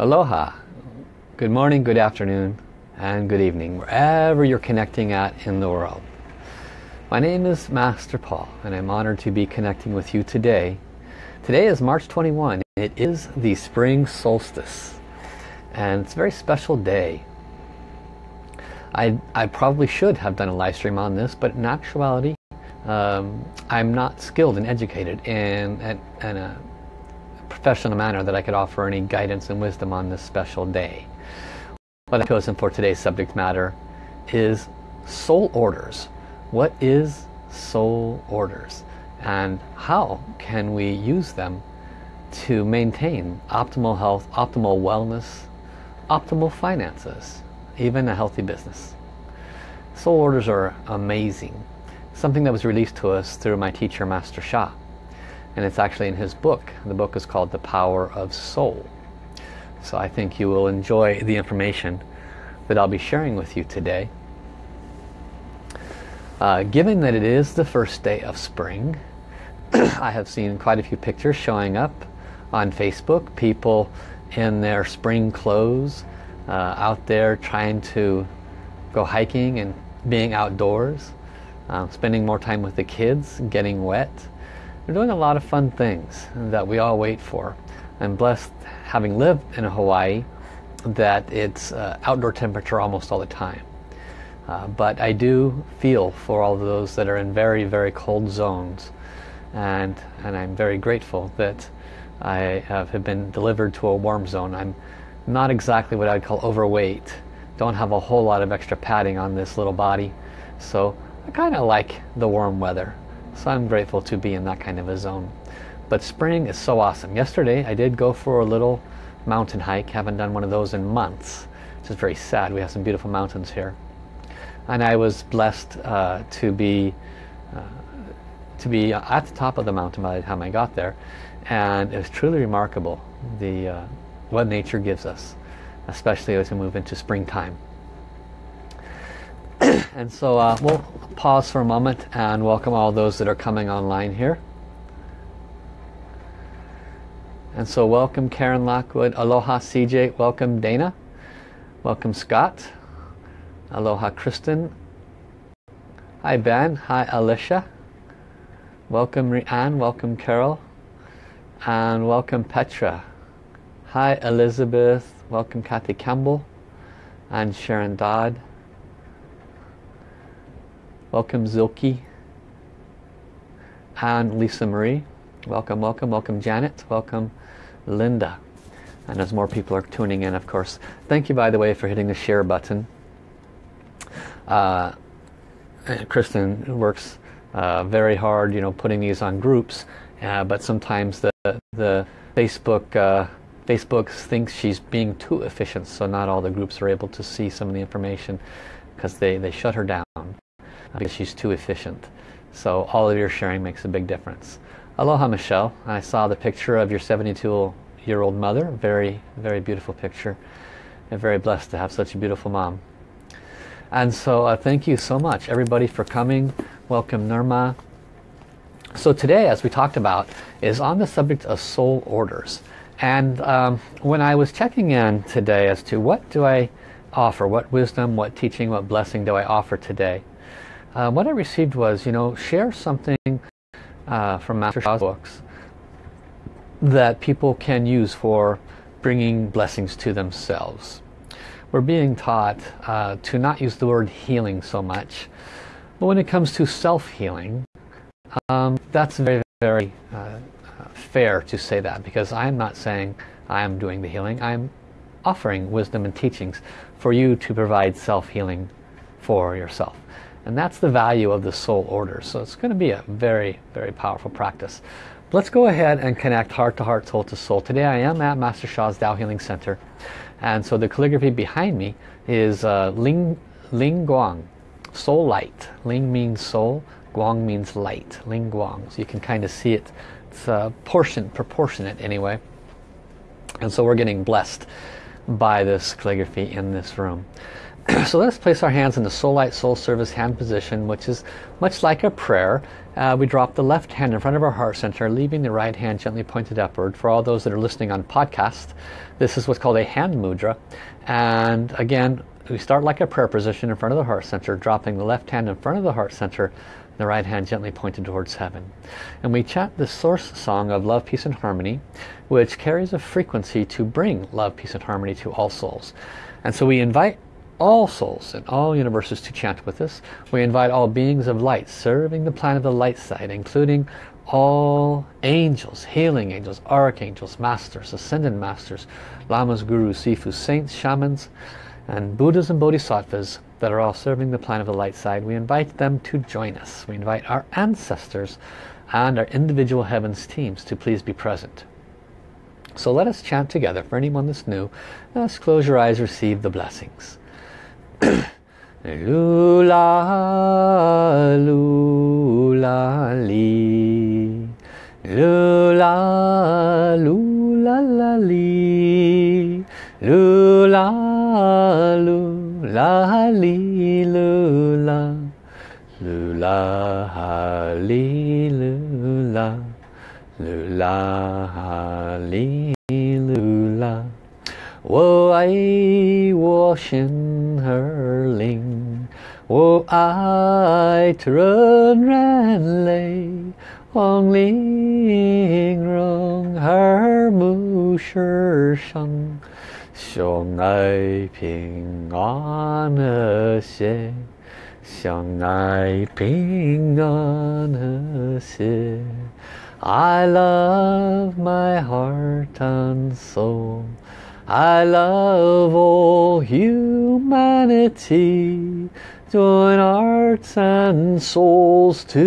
Aloha. Good morning, good afternoon, and good evening, wherever you're connecting at in the world. My name is Master Paul, and I'm honored to be connecting with you today. Today is March 21. It is the spring solstice, and it's a very special day. I, I probably should have done a live stream on this, but in actuality, um, I'm not skilled and educated in, in, in a professional manner that I could offer any guidance and wisdom on this special day. What I've chosen for today's subject matter is soul orders. What is soul orders? And how can we use them to maintain optimal health, optimal wellness, optimal finances, even a healthy business? Soul orders are amazing. Something that was released to us through my teacher, Master Sha and it's actually in his book. The book is called The Power of Soul. So I think you will enjoy the information that I'll be sharing with you today. Uh, given that it is the first day of spring, I have seen quite a few pictures showing up on Facebook. People in their spring clothes uh, out there trying to go hiking and being outdoors, uh, spending more time with the kids, getting wet. We're doing a lot of fun things that we all wait for. I'm blessed having lived in Hawaii that it's uh, outdoor temperature almost all the time. Uh, but I do feel for all of those that are in very, very cold zones. And, and I'm very grateful that I have been delivered to a warm zone. I'm not exactly what I'd call overweight. Don't have a whole lot of extra padding on this little body. So I kind of like the warm weather. So I'm grateful to be in that kind of a zone. But spring is so awesome. Yesterday I did go for a little mountain hike. Haven't done one of those in months. Which is very sad. We have some beautiful mountains here. And I was blessed uh, to be uh, to be at the top of the mountain by the time I got there. And it was truly remarkable the uh, what nature gives us, especially as we move into springtime. and so uh, we'll pause for a moment and welcome all those that are coming online here. And so welcome Karen Lockwood, aloha CJ, welcome Dana, welcome Scott, aloha Kristen, hi Ben, hi Alicia, welcome Rianne, welcome Carol, and welcome Petra, hi Elizabeth, welcome Kathy Campbell, and Sharon Dodd, Welcome Zilke and Lisa Marie. Welcome, welcome, welcome Janet. Welcome Linda. And as more people are tuning in, of course. Thank you, by the way, for hitting the share button. Uh, Kristen works uh, very hard, you know, putting these on groups. Uh, but sometimes the, the Facebook uh, Facebook thinks she's being too efficient, so not all the groups are able to see some of the information because they, they shut her down because she's too efficient. So all of your sharing makes a big difference. Aloha Michelle. I saw the picture of your 72 year old mother. Very, very beautiful picture. I'm very blessed to have such a beautiful mom. And so uh, thank you so much everybody for coming. Welcome Nirma. So today, as we talked about, is on the subject of soul orders. And um, when I was checking in today as to what do I offer, what wisdom, what teaching, what blessing do I offer today, uh, what I received was, you know, share something uh, from Master Sha's books that people can use for bringing blessings to themselves. We're being taught uh, to not use the word healing so much, but when it comes to self-healing, um, that's very, very uh, fair to say that because I'm not saying I am doing the healing. I'm offering wisdom and teachings for you to provide self-healing for yourself. And that's the value of the soul order. So it's going to be a very, very powerful practice. Let's go ahead and connect heart to heart, soul to soul. Today I am at Master Sha's Tao Healing Center. And so the calligraphy behind me is uh, Ling, Ling Guang, soul light. Ling means soul, Guang means light, Ling Guang. So you can kind of see it. It's uh, portion, proportionate anyway. And so we're getting blessed by this calligraphy in this room. so let's place our hands in the Soul Light Soul Service hand position, which is much like a prayer. Uh, we drop the left hand in front of our heart center, leaving the right hand gently pointed upward. For all those that are listening on podcast, this is what's called a hand mudra. And again, we start like a prayer position in front of the heart center, dropping the left hand in front of the heart center, the right hand gently pointed towards heaven. And we chant the source song of love, peace and harmony, which carries a frequency to bring love, peace and harmony to all souls. And so we invite all souls in all universes to chant with us. We invite all beings of light serving the plan of the light side, including all angels, healing angels, archangels, masters, ascended masters, lamas, gurus, sifus, saints, shamans, and Buddhas and Bodhisattvas that are all serving the plan of the light side. We invite them to join us. We invite our ancestors and our individual heavens teams to please be present. So let us chant together. For anyone that's new, let's close your eyes, receive the blessings. 噜啦噜啦哩，噜啦噜啦啦哩，噜啦噜啦哩噜啦，噜啦哈哩噜啦，噜啦哈哩噜啦，我爱我神。hurling. Oh, I turn and lay on Ling Rung Her Mu Shi Shang. Xiong Ai Ping An He Xie Xiong Ai Ping An He Xie. I love my heart and soul. I love all humanity. Join hearts and souls together.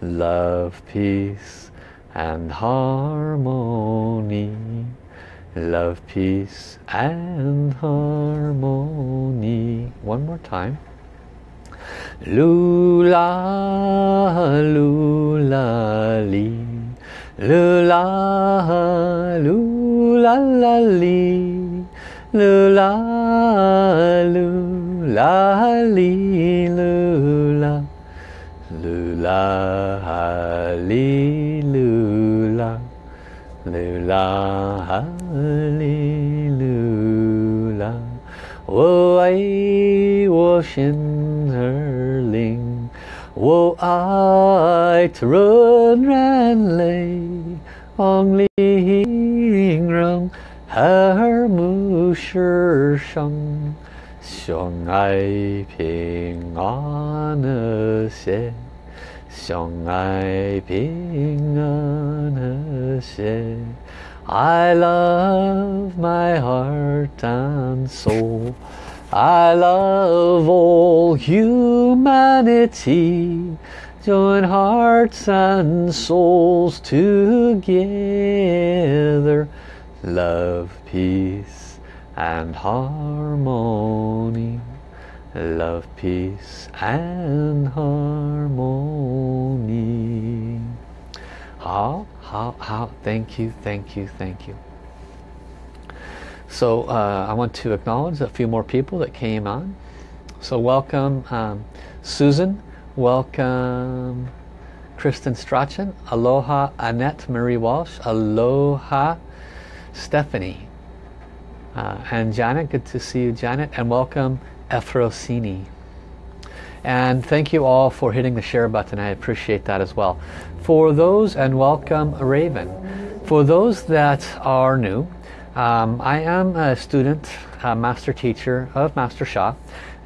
Love, peace and harmony. Love, peace and harmony. One more time. Lula, lula, lee. 噜啦噜啦啦哩，噜啦噜啦哩噜啦，噜啦哩噜啦，噜啦哩噜啦，我爱我心儿灵。我爱的人人类，望玲珑和睦世上，相爱平安和谐，相爱平安和谐。I love my heart and soul. I love all humanity. Join hearts and souls together. Love, peace and harmony. Love, peace and harmony. How, how, how, thank you, thank you, thank you. So uh, I want to acknowledge a few more people that came on. So welcome um, Susan, welcome Kristen Strachan, aloha Annette Marie Walsh, aloha Stephanie, uh, and Janet, good to see you Janet, and welcome Efrosini. And thank you all for hitting the share button, I appreciate that as well. For those, and welcome Raven, for those that are new, um, I am a student, a master teacher of Master Sha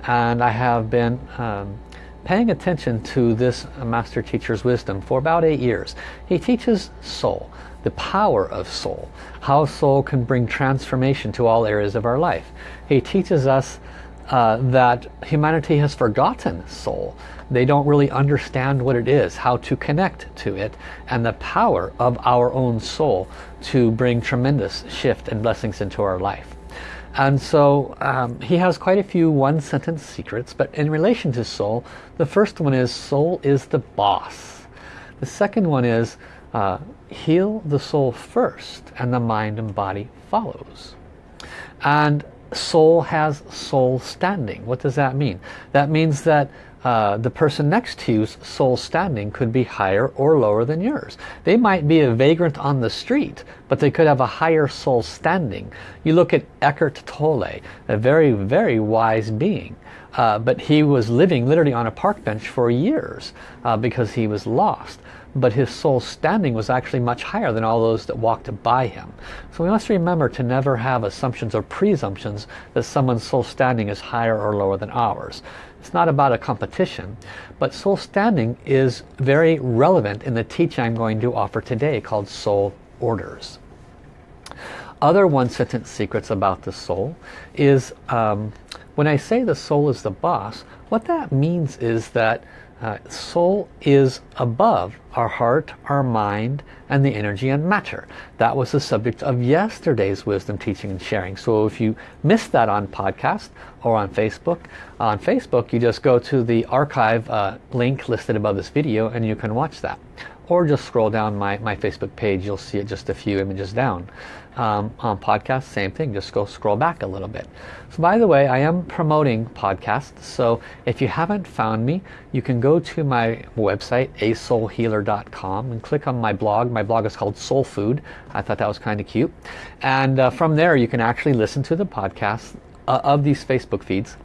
and I have been um, paying attention to this master teacher's wisdom for about eight years. He teaches soul, the power of soul, how soul can bring transformation to all areas of our life. He teaches us uh, that humanity has forgotten soul. They don't really understand what it is, how to connect to it, and the power of our own soul to bring tremendous shift and blessings into our life. And so um, he has quite a few one sentence secrets, but in relation to soul, the first one is soul is the boss. The second one is uh, heal the soul first and the mind and body follows. And soul has soul standing. What does that mean? That means that uh, the person next to you's soul standing could be higher or lower than yours. They might be a vagrant on the street, but they could have a higher soul standing. You look at Eckhart Tolle, a very, very wise being. Uh, but he was living literally on a park bench for years uh, because he was lost. But his soul standing was actually much higher than all those that walked by him. So we must remember to never have assumptions or presumptions that someone's soul standing is higher or lower than ours. It's not about a competition, but soul standing is very relevant in the teaching I'm going to offer today called Soul Orders. Other one-sentence secrets about the soul is um, when I say the soul is the boss, what that means is that uh, soul is above our heart, our mind, and the energy and matter. That was the subject of yesterday's wisdom teaching and sharing. So if you missed that on podcast or on Facebook, on Facebook you just go to the archive uh, link listed above this video and you can watch that. Or just scroll down my, my Facebook page, you'll see it just a few images down um, on podcasts, same thing, just go scroll back a little bit. So by the way, I am promoting podcasts, so if you haven't found me, you can go to my website, asoulhealer.com and click on my blog. My blog is called Soul Food. I thought that was kind of cute. And uh, from there, you can actually listen to the podcast uh, of these Facebook feeds.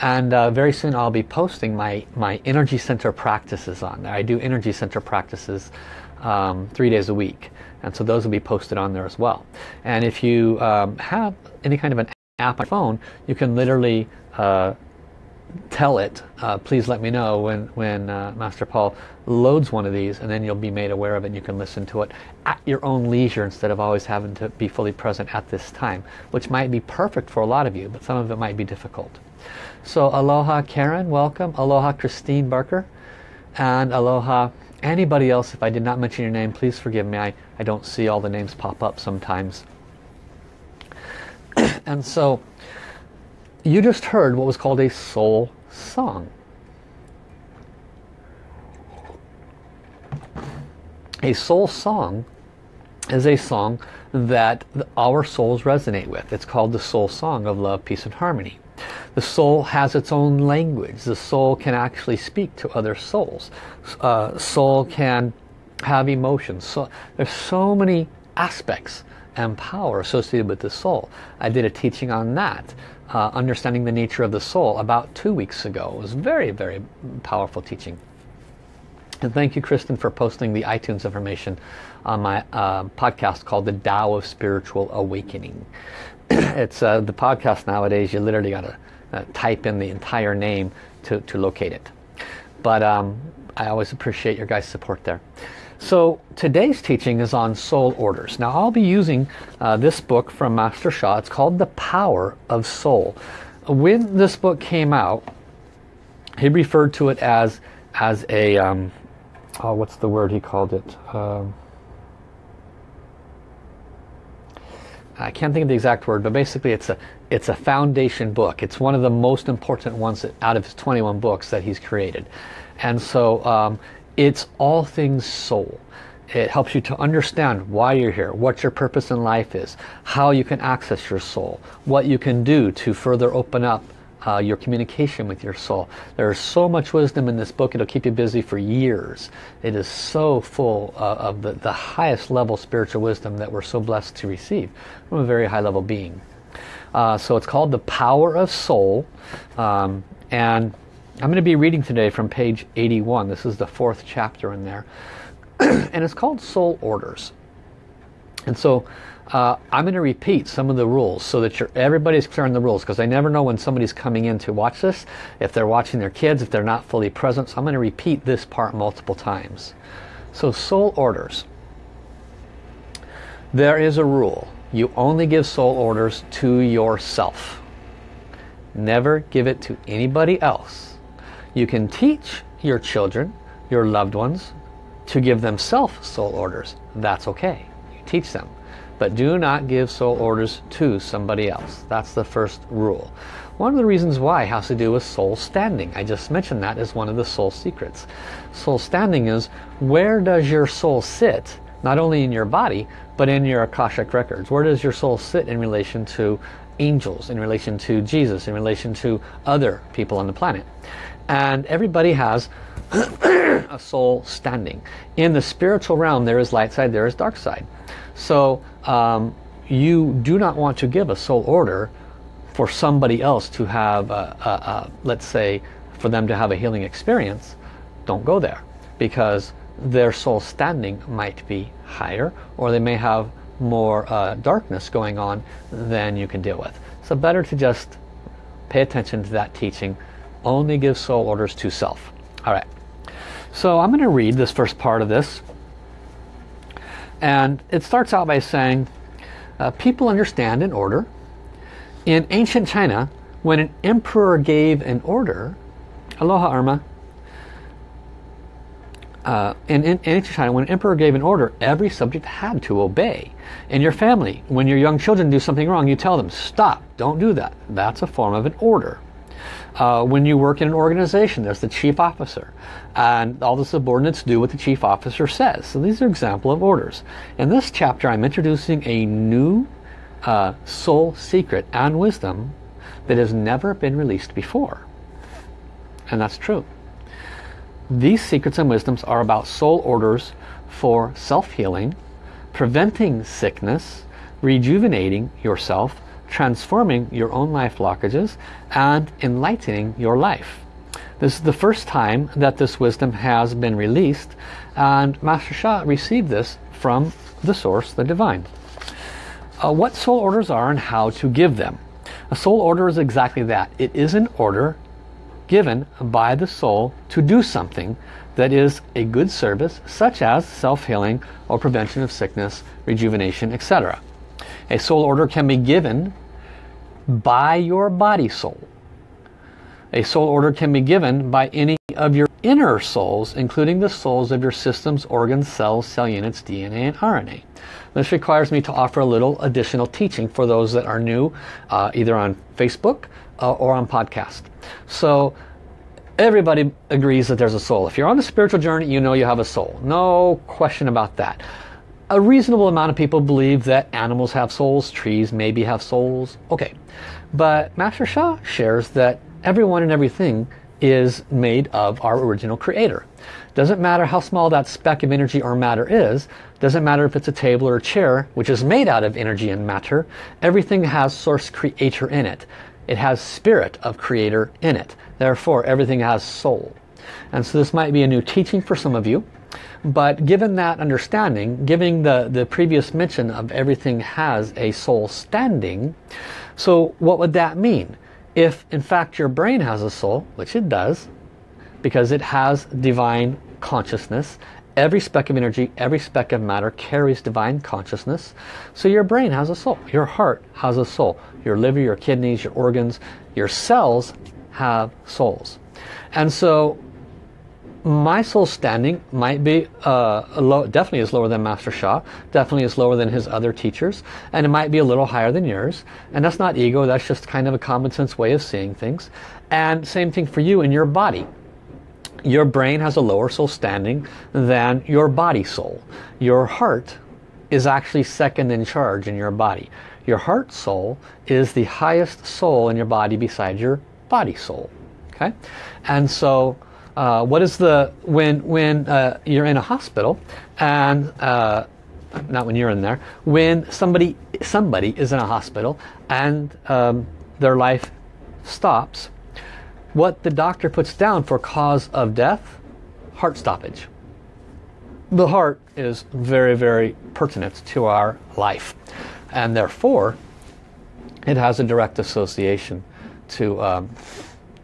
And uh, very soon I'll be posting my, my energy center practices on there. I do energy center practices um, three days a week and so those will be posted on there as well. And if you um, have any kind of an app on your phone you can literally uh, tell it uh, please let me know when when uh, Master Paul loads one of these and then you'll be made aware of it and you can listen to it at your own leisure instead of always having to be fully present at this time which might be perfect for a lot of you but some of it might be difficult. So aloha Karen welcome. Aloha Christine Barker. And aloha Anybody else, if I did not mention your name, please forgive me. I, I don't see all the names pop up sometimes. and so, you just heard what was called a soul song. A soul song is a song that our souls resonate with. It's called the soul song of love, peace and harmony. The soul has its own language. The soul can actually speak to other souls. Uh, soul can have emotions. So there's so many aspects and power associated with the soul. I did a teaching on that, uh, understanding the nature of the soul, about two weeks ago. It was very, very powerful teaching. And thank you, Kristen, for posting the iTunes information on my uh, podcast called The Tao of Spiritual Awakening. it's uh, the podcast nowadays, you literally got to uh, type in the entire name to, to locate it. But um, I always appreciate your guys' support there. So today's teaching is on soul orders. Now I'll be using uh, this book from Master Sha. It's called The Power of Soul. When this book came out, he referred to it as as a um, oh, what's the word he called it? Um, I can't think of the exact word, but basically it's a it's a foundation book. It's one of the most important ones out of his 21 books that he's created. And so um, it's all things soul. It helps you to understand why you're here, what your purpose in life is, how you can access your soul, what you can do to further open up uh, your communication with your soul. There's so much wisdom in this book, it'll keep you busy for years. It is so full uh, of the, the highest level spiritual wisdom that we're so blessed to receive from a very high level being. Uh, so it's called The Power of Soul. Um, and I'm going to be reading today from page 81. This is the fourth chapter in there. and it's called Soul Orders. And so uh, I'm going to repeat some of the rules so that everybody's clear on the rules because I never know when somebody's coming in to watch this, if they're watching their kids, if they're not fully present. So I'm going to repeat this part multiple times. So soul orders. There is a rule. You only give soul orders to yourself. Never give it to anybody else. You can teach your children, your loved ones, to give themselves soul orders. That's okay. You teach them. But do not give soul orders to somebody else. That's the first rule. One of the reasons why has to do with soul standing. I just mentioned that as one of the soul secrets. Soul standing is where does your soul sit, not only in your body, but in your Akashic records. Where does your soul sit in relation to angels, in relation to Jesus, in relation to other people on the planet. And everybody has a soul standing. In the spiritual realm, there is light side, there is dark side. So um, you do not want to give a soul order for somebody else to have, a, a, a, let's say, for them to have a healing experience. Don't go there because their soul standing might be higher or they may have more uh, darkness going on than you can deal with. So better to just pay attention to that teaching. Only give soul orders to self. All right. So I'm going to read this first part of this. And it starts out by saying, uh, people understand an order. In ancient China, when an emperor gave an order, aloha Irma, uh, in, in, ancient China, when an emperor gave an order, every subject had to obey. In your family, when your young children do something wrong, you tell them, stop, don't do that. That's a form of an order. Uh, when you work in an organization, there's the chief officer. And all the subordinates do what the chief officer says. So these are example of orders. In this chapter, I'm introducing a new uh, soul secret and wisdom that has never been released before. And that's true. These secrets and wisdoms are about soul orders for self-healing, preventing sickness, rejuvenating yourself, transforming your own life blockages, and enlightening your life. This is the first time that this wisdom has been released, and Master Sha received this from the source, the divine. Uh, what soul orders are and how to give them. A soul order is exactly that. It is an order given by the soul to do something that is a good service such as self-healing or prevention of sickness, rejuvenation, etc. A soul order can be given by your body soul. A soul order can be given by any of your inner souls, including the souls of your systems, organs, cells, cell units, DNA, and RNA. This requires me to offer a little additional teaching for those that are new, uh, either on Facebook uh, or on podcast. So everybody agrees that there's a soul. If you're on the spiritual journey, you know you have a soul. No question about that. A reasonable amount of people believe that animals have souls, trees maybe have souls. Okay, but Master Sha shares that everyone and everything is made of our original creator. Doesn't matter how small that speck of energy or matter is, doesn't matter if it's a table or a chair, which is made out of energy and matter, everything has source creator in it. It has spirit of creator in it. Therefore, everything has soul. And so this might be a new teaching for some of you. But given that understanding, giving the, the previous mention of everything has a soul standing, so what would that mean? If in fact your brain has a soul, which it does, because it has divine consciousness, every speck of energy, every speck of matter carries divine consciousness. So your brain has a soul, your heart has a soul, your liver, your kidneys, your organs, your cells have souls. And so my soul standing might be uh, low, definitely is lower than Master Sha, definitely is lower than his other teachers, and it might be a little higher than yours. And that's not ego, that's just kind of a common sense way of seeing things. And same thing for you in your body. Your brain has a lower soul standing than your body soul. Your heart is actually second in charge in your body. Your heart soul is the highest soul in your body besides your body soul. Okay, and so uh, what is the when when uh, you're in a hospital and uh, not when you're in there when somebody somebody is in a hospital and um, their life stops what the doctor puts down for cause of death? Heart stoppage. The heart is very very pertinent to our life. And therefore it has a direct association to um,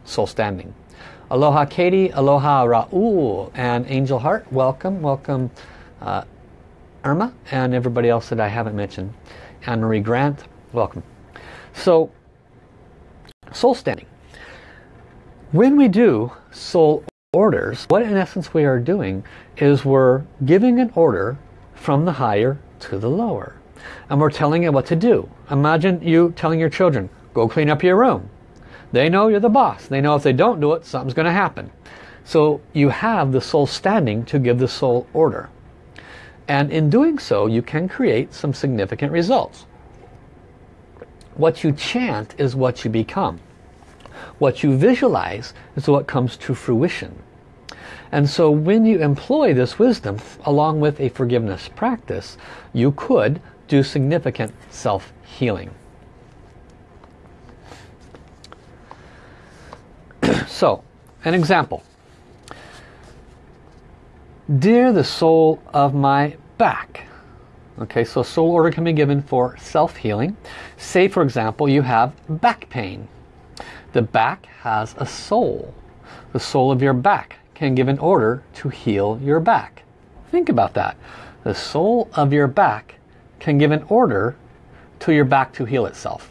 soul standing. Aloha Katie, aloha Raul, and Angel Heart, welcome, welcome uh, Irma, and everybody else that I haven't mentioned. Anne-Marie Grant, welcome. So, soul standing. When we do soul orders, what in essence we are doing is we're giving an order from the higher to the lower. And we're telling it what to do. Imagine you telling your children, go clean up your room. They know you're the boss. They know if they don't do it, something's going to happen. So you have the soul standing to give the soul order. And in doing so, you can create some significant results. What you chant is what you become. What you visualize is what comes to fruition. And so when you employ this wisdom along with a forgiveness practice, you could do significant self-healing. So, an example. Dear the soul of my back. Okay, so soul order can be given for self-healing. Say, for example, you have back pain. The back has a soul. The soul of your back can give an order to heal your back. Think about that. The soul of your back can give an order to your back to heal itself.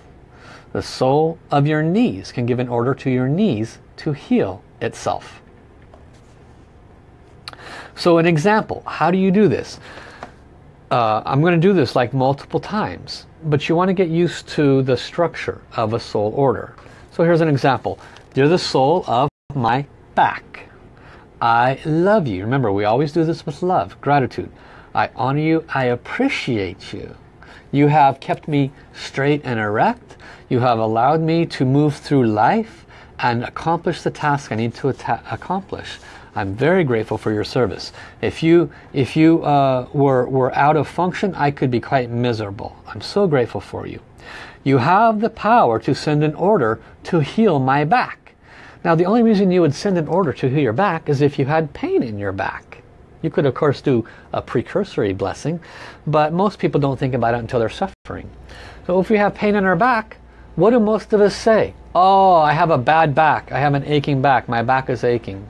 The soul of your knees can give an order to your knees to heal itself. So an example, how do you do this? Uh, I'm going to do this like multiple times, but you want to get used to the structure of a soul order. So here's an example. You're the soul of my back. I love you. Remember, we always do this with love, gratitude. I honor you. I appreciate you. You have kept me straight and erect. You have allowed me to move through life and accomplish the task I need to accomplish. I'm very grateful for your service. If you, if you uh, were, were out of function, I could be quite miserable. I'm so grateful for you. You have the power to send an order to heal my back. Now the only reason you would send an order to heal your back is if you had pain in your back. You could of course do a precursory blessing, but most people don't think about it until they're suffering. So if we have pain in our back, what do most of us say? Oh, I have a bad back. I have an aching back. My back is aching.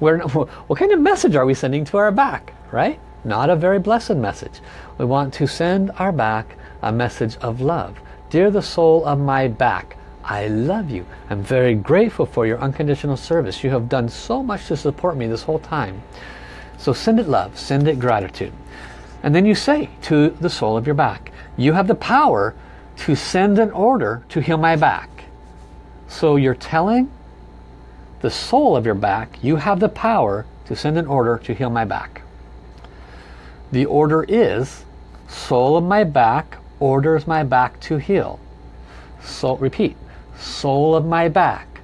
We're, what kind of message are we sending to our back, right? Not a very blessed message. We want to send our back a message of love. Dear the soul of my back, I love you. I'm very grateful for your unconditional service. You have done so much to support me this whole time. So send it love, send it gratitude. And then you say to the soul of your back, you have the power to send an order to heal my back. So you're telling the soul of your back, you have the power to send an order to heal my back. The order is, soul of my back orders my back to heal. So repeat, soul of my back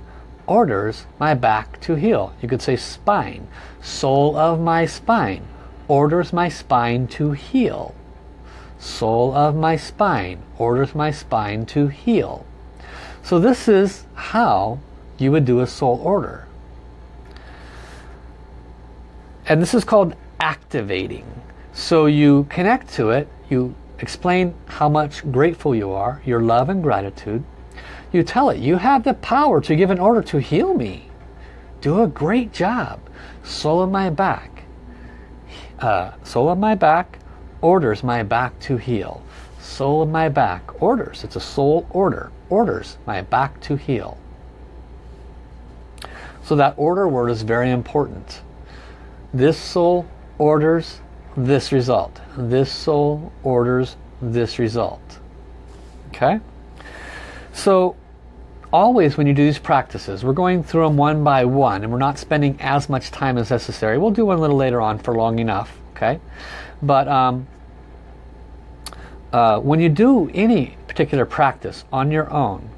orders my back to heal. You could say spine. Soul of my spine orders my spine to heal. Soul of my spine orders my spine to heal. So this is how you would do a soul order. And this is called activating. So you connect to it, you explain how much grateful you are, your love and gratitude. You tell it, you have the power to give an order to heal me. Do a great job. Soul of my back. Uh, soul of my back orders my back to heal. Soul of my back orders. It's a soul order. Orders my back to heal. So that order word is very important. This soul orders this result. This soul orders this result. Okay? So always when you do these practices, we're going through them one by one and we're not spending as much time as necessary. We'll do one a little later on for long enough. Okay? But um, uh, when you do any particular practice on your own,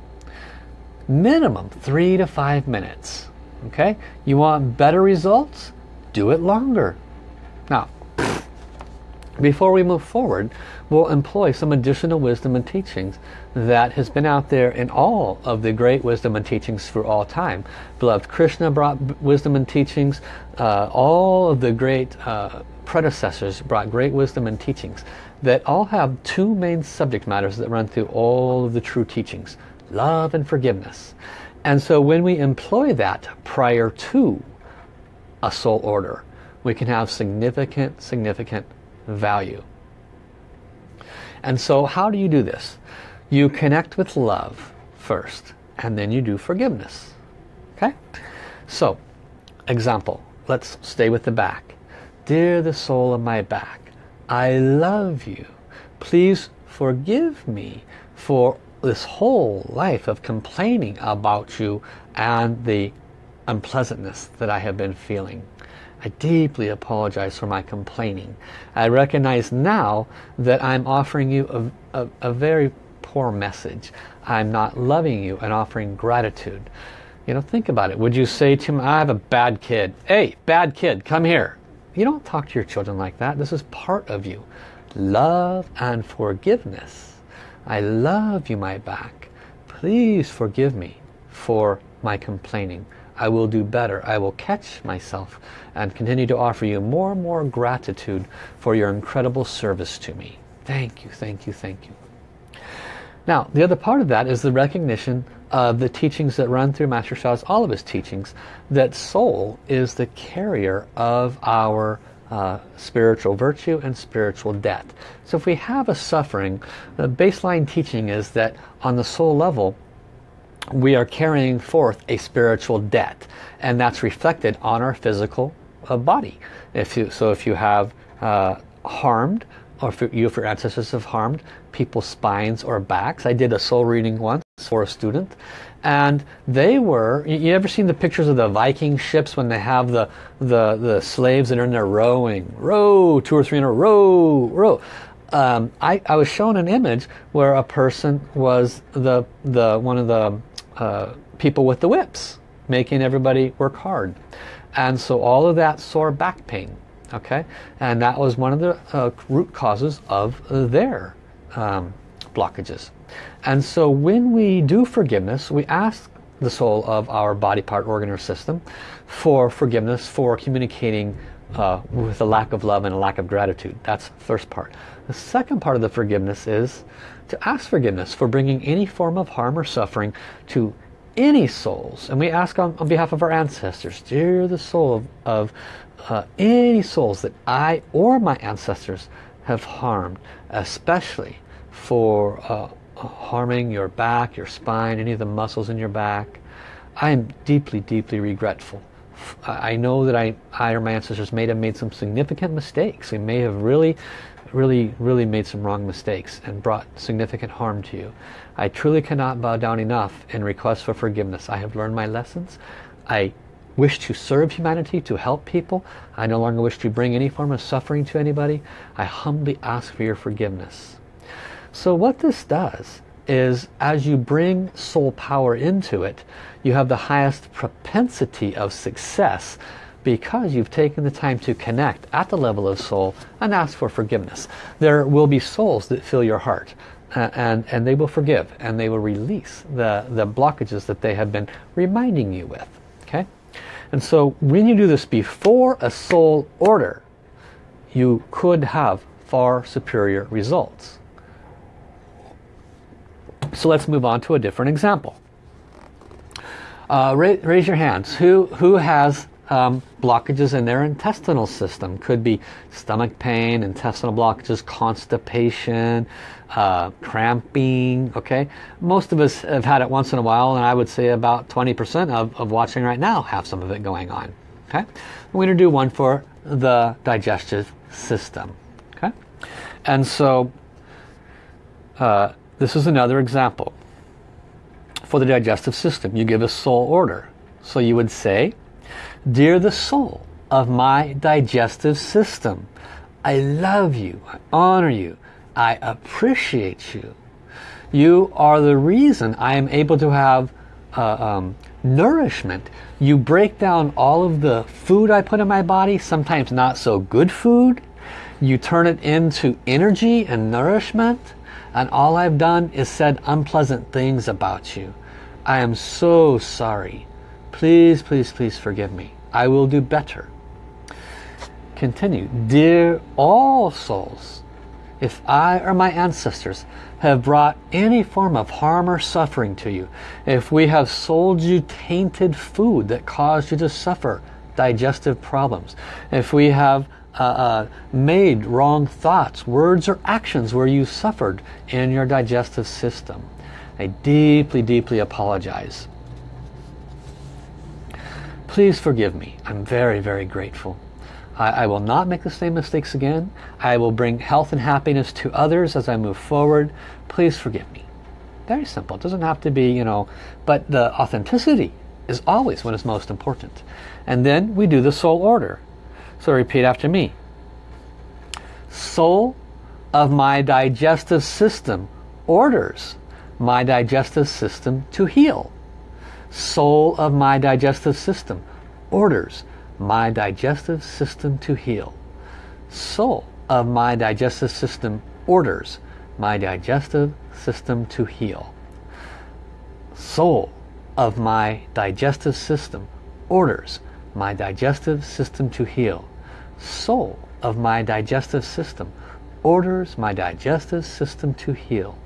minimum three to five minutes. Okay? You want better results? Do it longer. Now, before we move forward, we'll employ some additional wisdom and teachings that has been out there in all of the great wisdom and teachings for all time. Beloved Krishna brought wisdom and teachings. Uh, all of the great uh, predecessors brought great wisdom and teachings that all have two main subject matters that run through all of the true teachings. Love and forgiveness. And so when we employ that prior to a soul order, we can have significant, significant value. And so how do you do this? You connect with love first, and then you do forgiveness. Okay? So, example, let's stay with the back. Dear the soul of my back, I love you. Please forgive me for this whole life of complaining about you and the unpleasantness that I have been feeling. I deeply apologize for my complaining. I recognize now that I'm offering you a, a, a very poor message. I'm not loving you and offering gratitude. You know, think about it. Would you say to him, I have a bad kid. Hey, bad kid, come here. You don't talk to your children like that. This is part of you. Love and forgiveness. I love you, my back. Please forgive me for my complaining. I will do better. I will catch myself and continue to offer you more and more gratitude for your incredible service to me. Thank you, thank you, thank you. Now, the other part of that is the recognition of the teachings that run through Master Sha's, all of his teachings, that soul is the carrier of our uh, spiritual virtue and spiritual debt. So if we have a suffering, the baseline teaching is that on the soul level, we are carrying forth a spiritual debt and that's reflected on our physical uh, body. If you, so if you have uh, harmed or if your ancestors have harmed people's spines or backs. I did a soul reading once for a student and they were, you ever seen the pictures of the Viking ships when they have the, the, the slaves that are in there rowing, row, two or three in a row, row. Um, I, I was shown an image where a person was the, the one of the uh, people with the whips, making everybody work hard. And so all of that sore back pain, okay? And that was one of the uh, root causes of their um, blockages. And so when we do forgiveness, we ask the soul of our body part, organ, or system for forgiveness for communicating uh, with a lack of love and a lack of gratitude. That's the first part. The second part of the forgiveness is to ask forgiveness for bringing any form of harm or suffering to any souls. And we ask on, on behalf of our ancestors, dear the soul of, of uh, any souls that I or my ancestors have harmed, especially for uh, harming your back, your spine, any of the muscles in your back. I am deeply, deeply regretful. I know that I, I or my ancestors may have made some significant mistakes. We may have really, really, really made some wrong mistakes and brought significant harm to you. I truly cannot bow down enough in request for forgiveness. I have learned my lessons. I wish to serve humanity, to help people. I no longer wish to bring any form of suffering to anybody. I humbly ask for your forgiveness. So what this does is as you bring soul power into it, you have the highest propensity of success because you've taken the time to connect at the level of soul and ask for forgiveness. There will be souls that fill your heart uh, and, and they will forgive and they will release the, the blockages that they have been reminding you with. Okay? And so when you do this before a soul order, you could have far superior results. So let's move on to a different example. Uh, raise, raise, your hands. Who, who has um, blockages in their intestinal system? Could be stomach pain, intestinal blockages, constipation, uh, cramping, okay? Most of us have had it once in a while and I would say about 20% of, of watching right now have some of it going on, okay? We're going to do one for the digestive system, okay? And so uh, this is another example. For the digestive system, you give a soul order. So you would say, Dear the soul of my digestive system, I love you, I honor you, I appreciate you. You are the reason I am able to have uh, um, nourishment. You break down all of the food I put in my body, sometimes not so good food. You turn it into energy and nourishment and all I've done is said unpleasant things about you. I am so sorry. Please, please, please forgive me. I will do better. Continue. Dear all souls, if I or my ancestors have brought any form of harm or suffering to you, if we have sold you tainted food that caused you to suffer digestive problems, if we have uh, uh, made wrong thoughts, words or actions where you suffered in your digestive system. I deeply, deeply apologize. Please forgive me. I'm very, very grateful. I, I, will not make the same mistakes again. I will bring health and happiness to others as I move forward. Please forgive me. Very simple. It doesn't have to be, you know, but the authenticity is always what is most important. And then we do the soul order. So repeat after me. Soul of my digestive system, orders my digestive system to heal. Soul of my digestive system orders my digestive system to heal. Soul of my digestive system orders my digestive system to heal. Soul of my digestive system orders my digestive system to heal. Soul of my digestive system orders my digestive system to heal.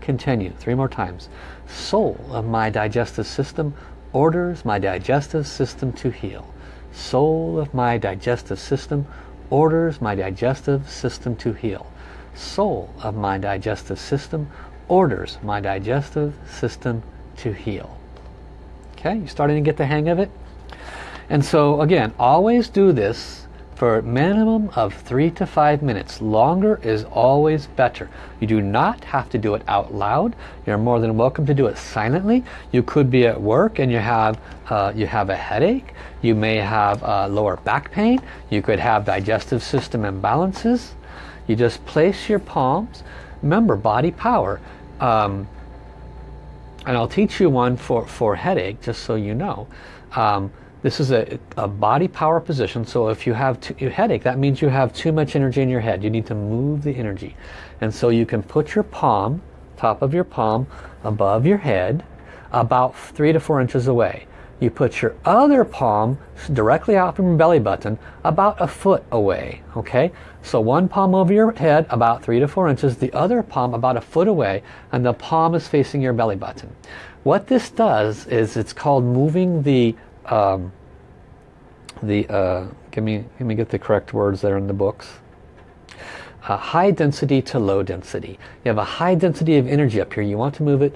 Continue three more times. Soul of my digestive system orders my digestive system to heal. Soul of my digestive system orders my digestive system to heal. Soul of my digestive system orders my digestive system to heal. Okay, you starting to get the hang of it? And so again, always do this for a minimum of three to five minutes. Longer is always better. You do not have to do it out loud. You're more than welcome to do it silently. You could be at work and you have uh, you have a headache. You may have uh, lower back pain. You could have digestive system imbalances. You just place your palms. Remember, body power. Um, and I'll teach you one for, for headache, just so you know. Um, this is a, a, body power position, so if you have too, headache, that means you have too much energy in your head. You need to move the energy. And so you can put your palm, top of your palm, above your head, about three to four inches away. You put your other palm directly out from your belly button, about a foot away. Okay, so one palm over your head, about three to four inches, the other palm about a foot away, and the palm is facing your belly button. What this does is it's called moving the um, the uh, give me let me get the correct words there in the books. Uh, high density to low density. You have a high density of energy up here. You want to move it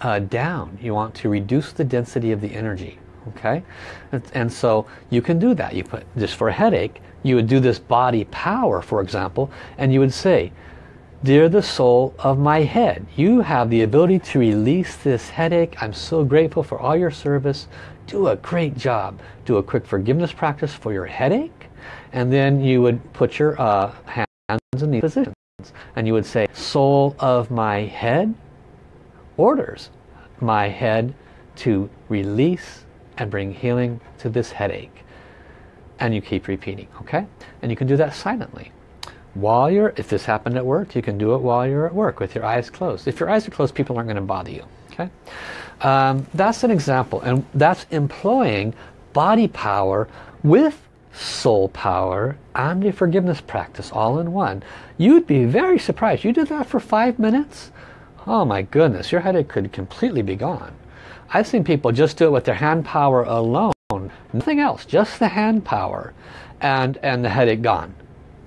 uh, down. You want to reduce the density of the energy okay? And, and, so you can do that. You put just for a headache you would do this body power for example and you would say Dear the soul of my head, you have the ability to release this headache. I'm so grateful for all your service do a great job. Do a quick forgiveness practice for your headache and then you would put your uh, hands in these positions and you would say soul of my head orders my head to release and bring healing to this headache. And you keep repeating okay? And you can do that silently. While you're if this happened at work you can do it while you're at work with your eyes closed. If your eyes are closed people aren't going to bother you okay um, that's an example and that's employing body power with soul power and a forgiveness practice all in one. You'd be very surprised. You did that for five minutes? Oh my goodness, your headache could completely be gone. I've seen people just do it with their hand power alone. Nothing else, just the hand power and, and the headache gone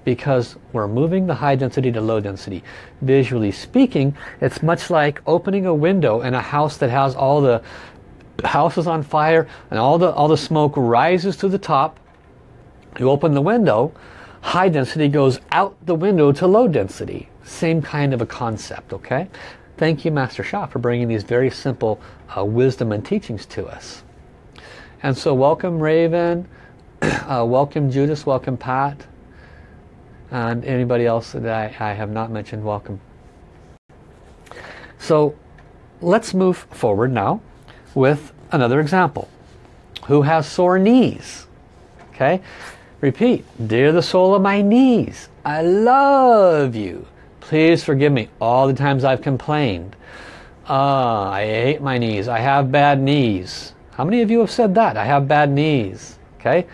because we're moving the high density to low density. Visually speaking, it's much like opening a window in a house that has all the houses on fire and all the all the smoke rises to the top. You open the window, high density goes out the window to low density. Same kind of a concept, okay? Thank you, Master Sha, for bringing these very simple uh, wisdom and teachings to us. And so welcome Raven, uh, welcome Judas, welcome Pat, and anybody else that I, I have not mentioned, welcome. So let's move forward now with another example. Who has sore knees? Okay, repeat. Dear the soul of my knees, I love you. Please forgive me all the times I've complained. Ah, I hate my knees. I have bad knees. How many of you have said that? I have bad knees. Okay,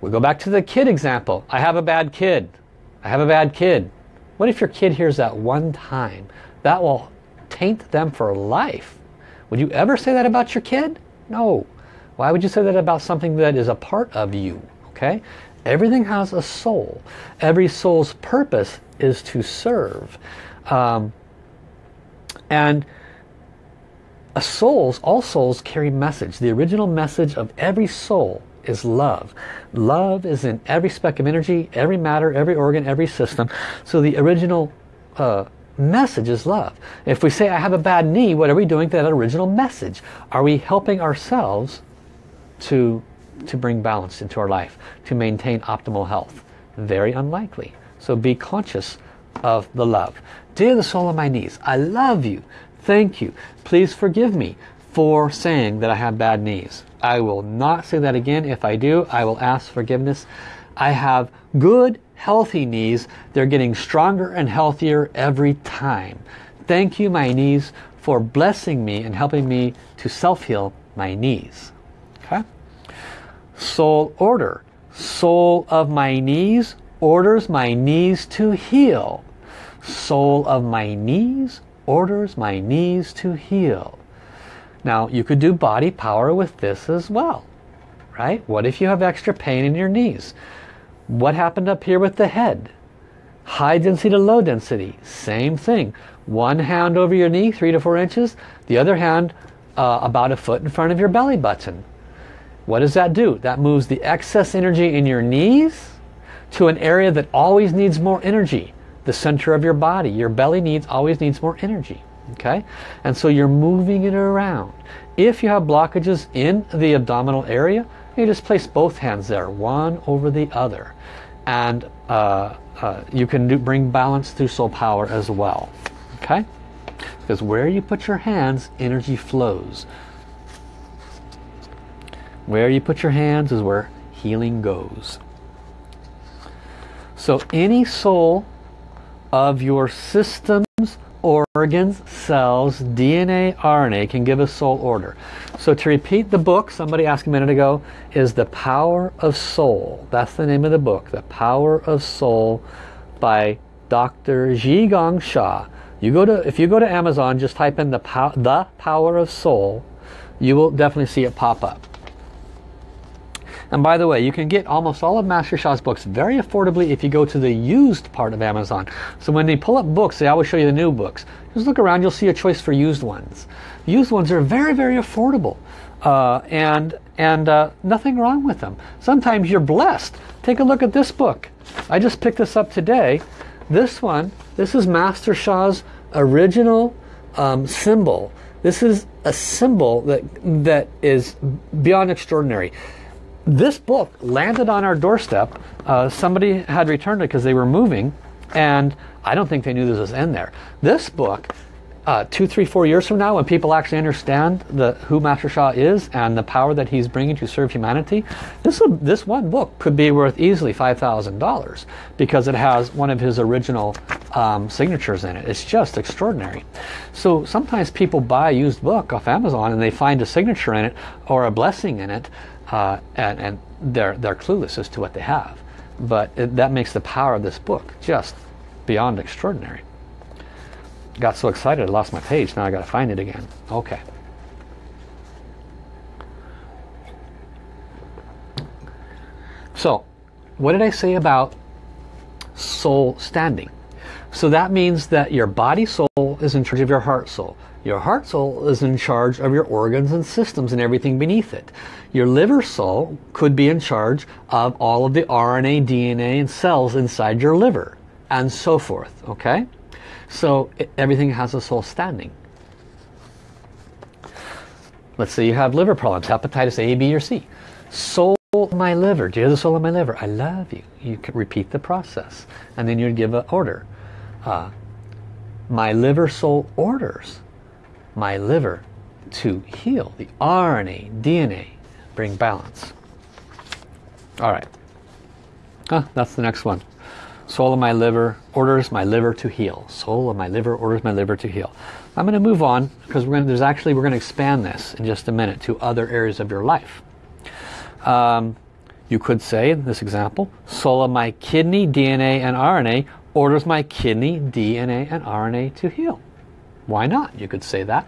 we go back to the kid example. I have a bad kid. I have a bad kid. What if your kid hears that one time? That will taint them for life. Would you ever say that about your kid? No. Why would you say that about something that is a part of you? Okay? Everything has a soul. Every soul's purpose is to serve. Um, and a souls, all souls carry message. The original message of every soul is love. Love is in every speck of energy, every matter, every organ, every system. So the original uh, message is love. If we say, I have a bad knee, what are we doing to that original message? Are we helping ourselves to, to bring balance into our life, to maintain optimal health? Very unlikely. So be conscious of the love. Dear the soul of my knees, I love you. Thank you. Please forgive me for saying that I have bad knees. I will not say that again. If I do, I will ask forgiveness. I have good, healthy knees. They're getting stronger and healthier every time. Thank you, my knees, for blessing me and helping me to self-heal my knees. Okay? Soul order. Soul of my knees orders my knees to heal. Soul of my knees orders my knees to heal. Now you could do body power with this as well. Right? What if you have extra pain in your knees? What happened up here with the head? High density to low density. Same thing. One hand over your knee, three to four inches. The other hand uh, about a foot in front of your belly button. What does that do? That moves the excess energy in your knees to an area that always needs more energy. The center of your body. Your belly needs always needs more energy. Okay? And so you're moving it around. If you have blockages in the abdominal area, you just place both hands there, one over the other. And uh, uh, you can do, bring balance through soul power as well. Okay? Because where you put your hands, energy flows. Where you put your hands is where healing goes. So any soul of your systems, organs, cells, DNA, RNA can give a soul order. So to repeat the book, somebody asked a minute ago, is The Power of Soul. That's the name of the book, The Power of Soul by Dr. Zhi Gang Sha. You go to, if you go to Amazon, just type in the, pow, the Power of Soul, you will definitely see it pop up. And by the way, you can get almost all of Master Sha's books very affordably if you go to the used part of Amazon. So when they pull up books, they always show you the new books. Just look around, you'll see a choice for used ones. Used ones are very, very affordable. Uh, and and uh, nothing wrong with them. Sometimes you're blessed. Take a look at this book. I just picked this up today. This one, this is Master Sha's original um, symbol. This is a symbol that that is beyond extraordinary this book landed on our doorstep. Uh, somebody had returned it because they were moving and I don't think they knew this was in there. This book, uh, two, three, four years from now, when people actually understand the who Master Sha is and the power that he's bringing to serve humanity, this, this one book could be worth easily $5,000 because it has one of his original um, signatures in it. It's just extraordinary. So sometimes people buy a used book off Amazon and they find a signature in it or a blessing in it uh, and, and they're, they're clueless as to what they have. But it, that makes the power of this book just beyond extraordinary. Got so excited I lost my page. Now I got to find it again. Okay. So, what did I say about soul standing? So that means that your body soul is in charge of your heart soul. Your heart soul is in charge of your organs and systems and everything beneath it. Your liver soul could be in charge of all of the RNA, DNA, and cells inside your liver, and so forth, okay? So it, everything has a soul standing. Let's say you have liver problems, hepatitis A, B, or C. Soul my liver, dear the soul of my liver, I love you. You can repeat the process, and then you'd give an order. Uh, my liver soul orders my liver to heal the RNA, DNA, bring balance. All right. Ah, that's the next one. Soul of my liver orders my liver to heal. Soul of my liver orders my liver to heal. I'm going to move on because we're going to, there's actually we're going to expand this in just a minute to other areas of your life. Um, you could say in this example, soul of my kidney, DNA, and RNA orders my kidney, DNA, and RNA to heal. Why not? You could say that.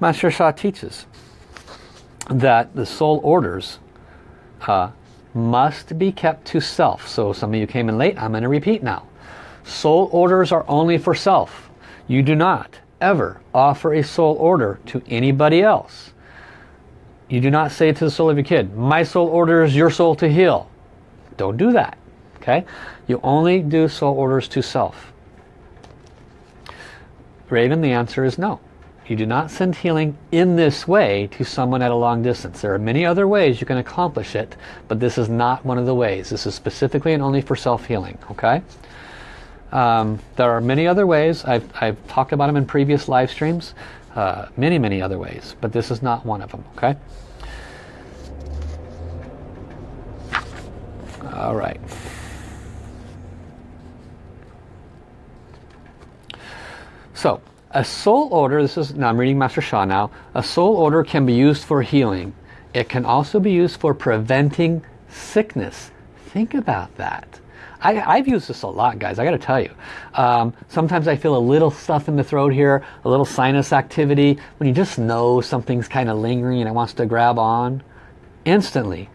Master Sha teaches that the soul orders uh, must be kept to self. So some of you came in late, I'm going to repeat now. Soul orders are only for self. You do not ever offer a soul order to anybody else. You do not say to the soul of your kid, my soul orders your soul to heal. Don't do that. Okay? You only do soul orders to self. Raven, the answer is no. You do not send healing in this way to someone at a long distance. There are many other ways you can accomplish it, but this is not one of the ways. This is specifically and only for self-healing, okay? Um, there are many other ways. I've, I've talked about them in previous live streams. Uh, many, many other ways. But this is not one of them, okay? All right. So, a soul order, this is, now I'm reading Master Sha now, a soul order can be used for healing. It can also be used for preventing sickness. Think about that. I, have used this a lot, guys. I got to tell you. Um, sometimes I feel a little stuff in the throat here, a little sinus activity. When you just know something's kind of lingering and it wants to grab on, instantly.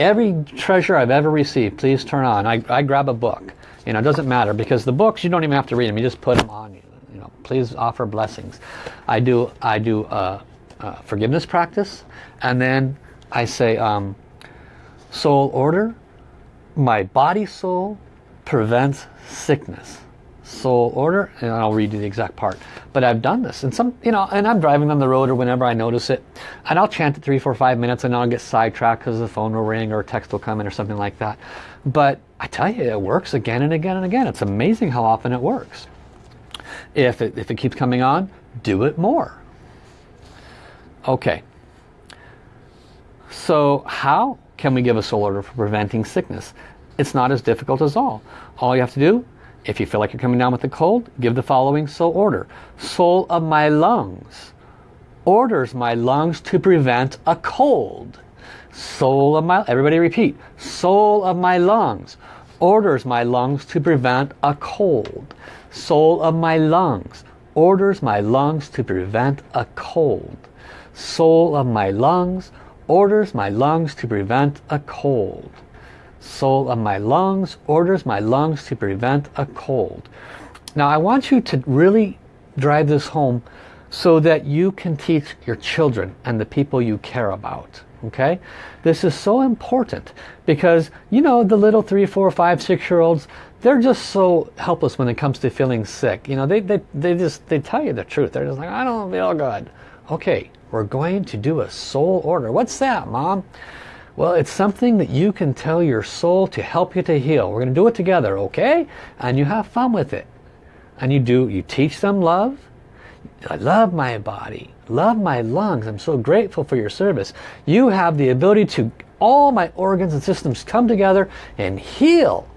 Every treasure I've ever received, please turn on. I, I grab a book. You know, it doesn't matter because the books you don't even have to read them. You just put them on. You know, please offer blessings. I do. I do a, a forgiveness practice, and then I say um, soul order my body soul prevents sickness soul order and I'll read you the exact part but I've done this and some you know and I'm driving on the road or whenever I notice it and I'll chant it three four five minutes and I'll get sidetracked because the phone will ring or a text will come in or something like that but I tell you it works again and again and again it's amazing how often it works if it, if it keeps coming on do it more okay so how can we give a soul order for preventing sickness? It's not as difficult as all. All you have to do, if you feel like you're coming down with a cold, give the following soul order. Soul of my lungs orders my lungs to prevent a cold. Soul of my, everybody repeat, soul of my lungs orders my lungs to prevent a cold. Soul of my lungs orders my lungs to prevent a cold. Soul of my lungs orders my lungs to prevent a cold. Soul of my lungs orders my lungs to prevent a cold. Now I want you to really drive this home so that you can teach your children and the people you care about. Okay? This is so important because, you know, the little three, four, five, six-year-olds, they're just so helpless when it comes to feeling sick. You know, they, they, they just, they tell you the truth. They're just like, I don't feel good. Okay, we're going to do a soul order. What's that, Mom? Well, it's something that you can tell your soul to help you to heal. We're going to do it together, okay? And you have fun with it. And you do, you teach them love. I love my body. Love my lungs. I'm so grateful for your service. You have the ability to, all my organs and systems come together and heal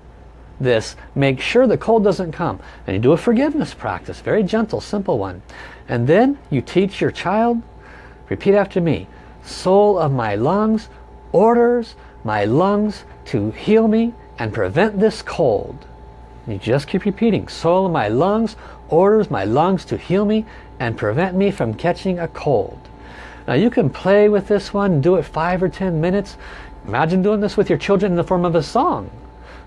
this. Make sure the cold doesn't come. And you do a forgiveness practice. Very gentle, simple one. And then you teach your child Repeat after me. Soul of my lungs orders my lungs to heal me and prevent this cold. You just keep repeating. Soul of my lungs orders my lungs to heal me and prevent me from catching a cold. Now you can play with this one, do it five or ten minutes. Imagine doing this with your children in the form of a song.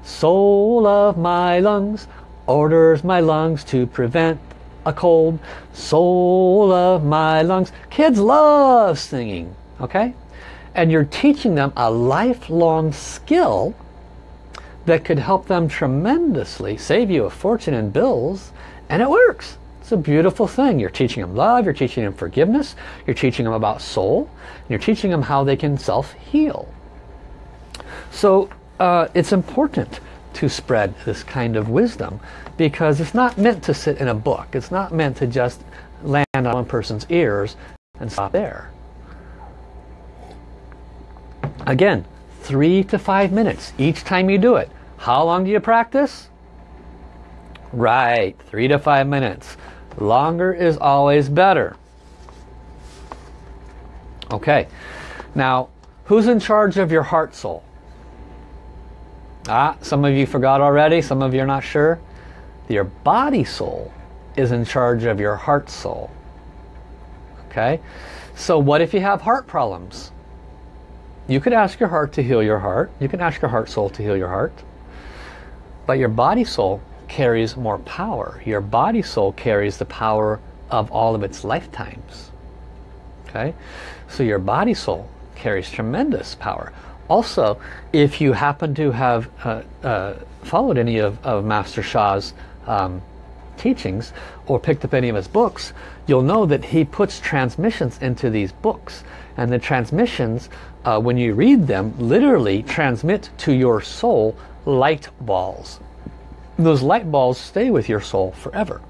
Soul of my lungs orders my lungs to prevent a cold soul of my lungs. Kids love singing, okay? And you're teaching them a lifelong skill that could help them tremendously, save you a fortune in bills, and it works. It's a beautiful thing. You're teaching them love, you're teaching them forgiveness, you're teaching them about soul, you're teaching them how they can self-heal. So uh, it's important to spread this kind of wisdom because it's not meant to sit in a book. It's not meant to just land on one person's ears and stop there. Again, three to five minutes each time you do it. How long do you practice? Right, three to five minutes. Longer is always better. Okay, now who's in charge of your heart soul? Ah, some of you forgot already, some of you are not sure. Your body soul is in charge of your heart soul. Okay? So what if you have heart problems? You could ask your heart to heal your heart. You can ask your heart soul to heal your heart. But your body soul carries more power. Your body soul carries the power of all of its lifetimes. Okay? So your body soul carries tremendous power. Also, if you happen to have uh, uh, followed any of, of Master Sha's um, teachings or picked up any of his books, you'll know that he puts transmissions into these books. And the transmissions, uh, when you read them, literally transmit to your soul light balls. those light balls stay with your soul forever.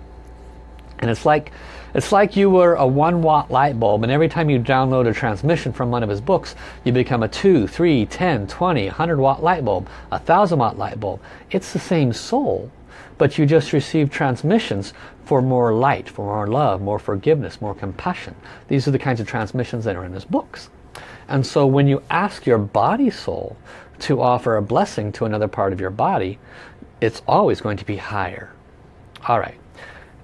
And it's like it's like you were a one watt light bulb and every time you download a transmission from one of his books, you become a 2, 3, 10, 20, 100 watt light bulb, a 1000 watt light bulb. It's the same soul, but you just receive transmissions for more light, for more love, more forgiveness, more compassion. These are the kinds of transmissions that are in his books. And so when you ask your body soul to offer a blessing to another part of your body, it's always going to be higher. All right.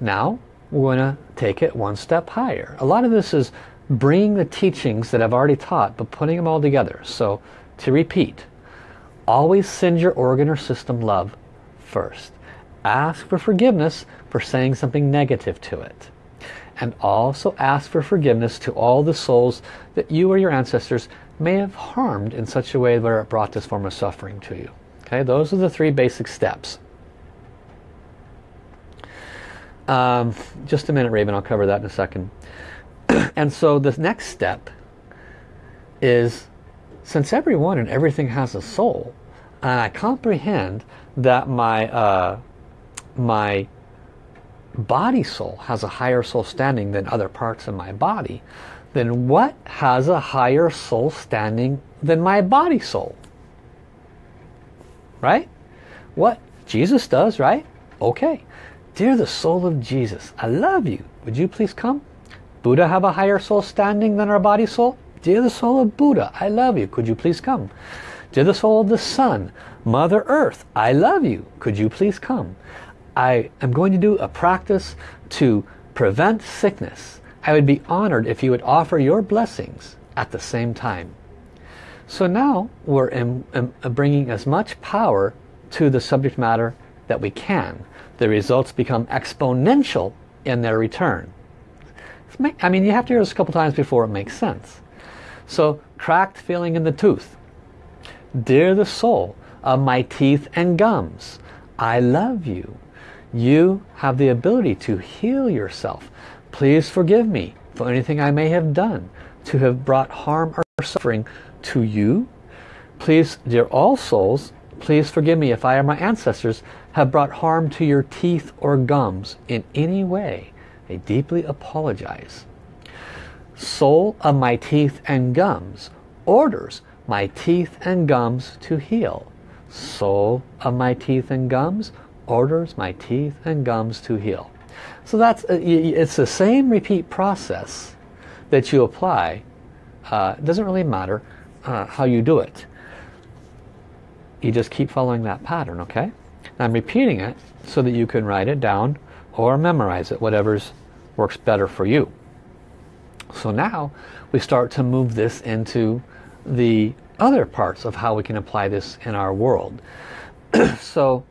Now, we're going to take it one step higher. A lot of this is bringing the teachings that I've already taught, but putting them all together. So, to repeat, always send your organ or system love first. Ask for forgiveness for saying something negative to it. And also ask for forgiveness to all the souls that you or your ancestors may have harmed in such a way where it brought this form of suffering to you. Okay, those are the three basic steps. Um, just a minute, Raven. I'll cover that in a second. and so the next step is, since everyone and everything has a soul, and I comprehend that my uh, my body soul has a higher soul standing than other parts of my body, then what has a higher soul standing than my body soul? Right? What? Jesus does, right? Okay. Dear the soul of Jesus, I love you. Would you please come? Buddha have a higher soul standing than our body soul? Dear the soul of Buddha, I love you. Could you please come? Dear the soul of the sun, Mother Earth, I love you. Could you please come? I am going to do a practice to prevent sickness. I would be honored if you would offer your blessings at the same time. So now we're in, in, uh, bringing as much power to the subject matter that we can the results become exponential in their return. I mean, you have to hear this a couple times before it makes sense. So, cracked feeling in the tooth. Dear the soul of my teeth and gums, I love you. You have the ability to heal yourself. Please forgive me for anything I may have done to have brought harm or suffering to you. Please, dear all souls, please forgive me if I or my ancestors have brought harm to your teeth or gums in any way, I deeply apologize. Soul of my teeth and gums orders my teeth and gums to heal. Soul of my teeth and gums orders my teeth and gums to heal. So that's uh, it's the same repeat process that you apply. Uh, it doesn't really matter uh, how you do it. You just keep following that pattern, okay? I'm repeating it so that you can write it down or memorize it, whatever's works better for you. So now we start to move this into the other parts of how we can apply this in our world. so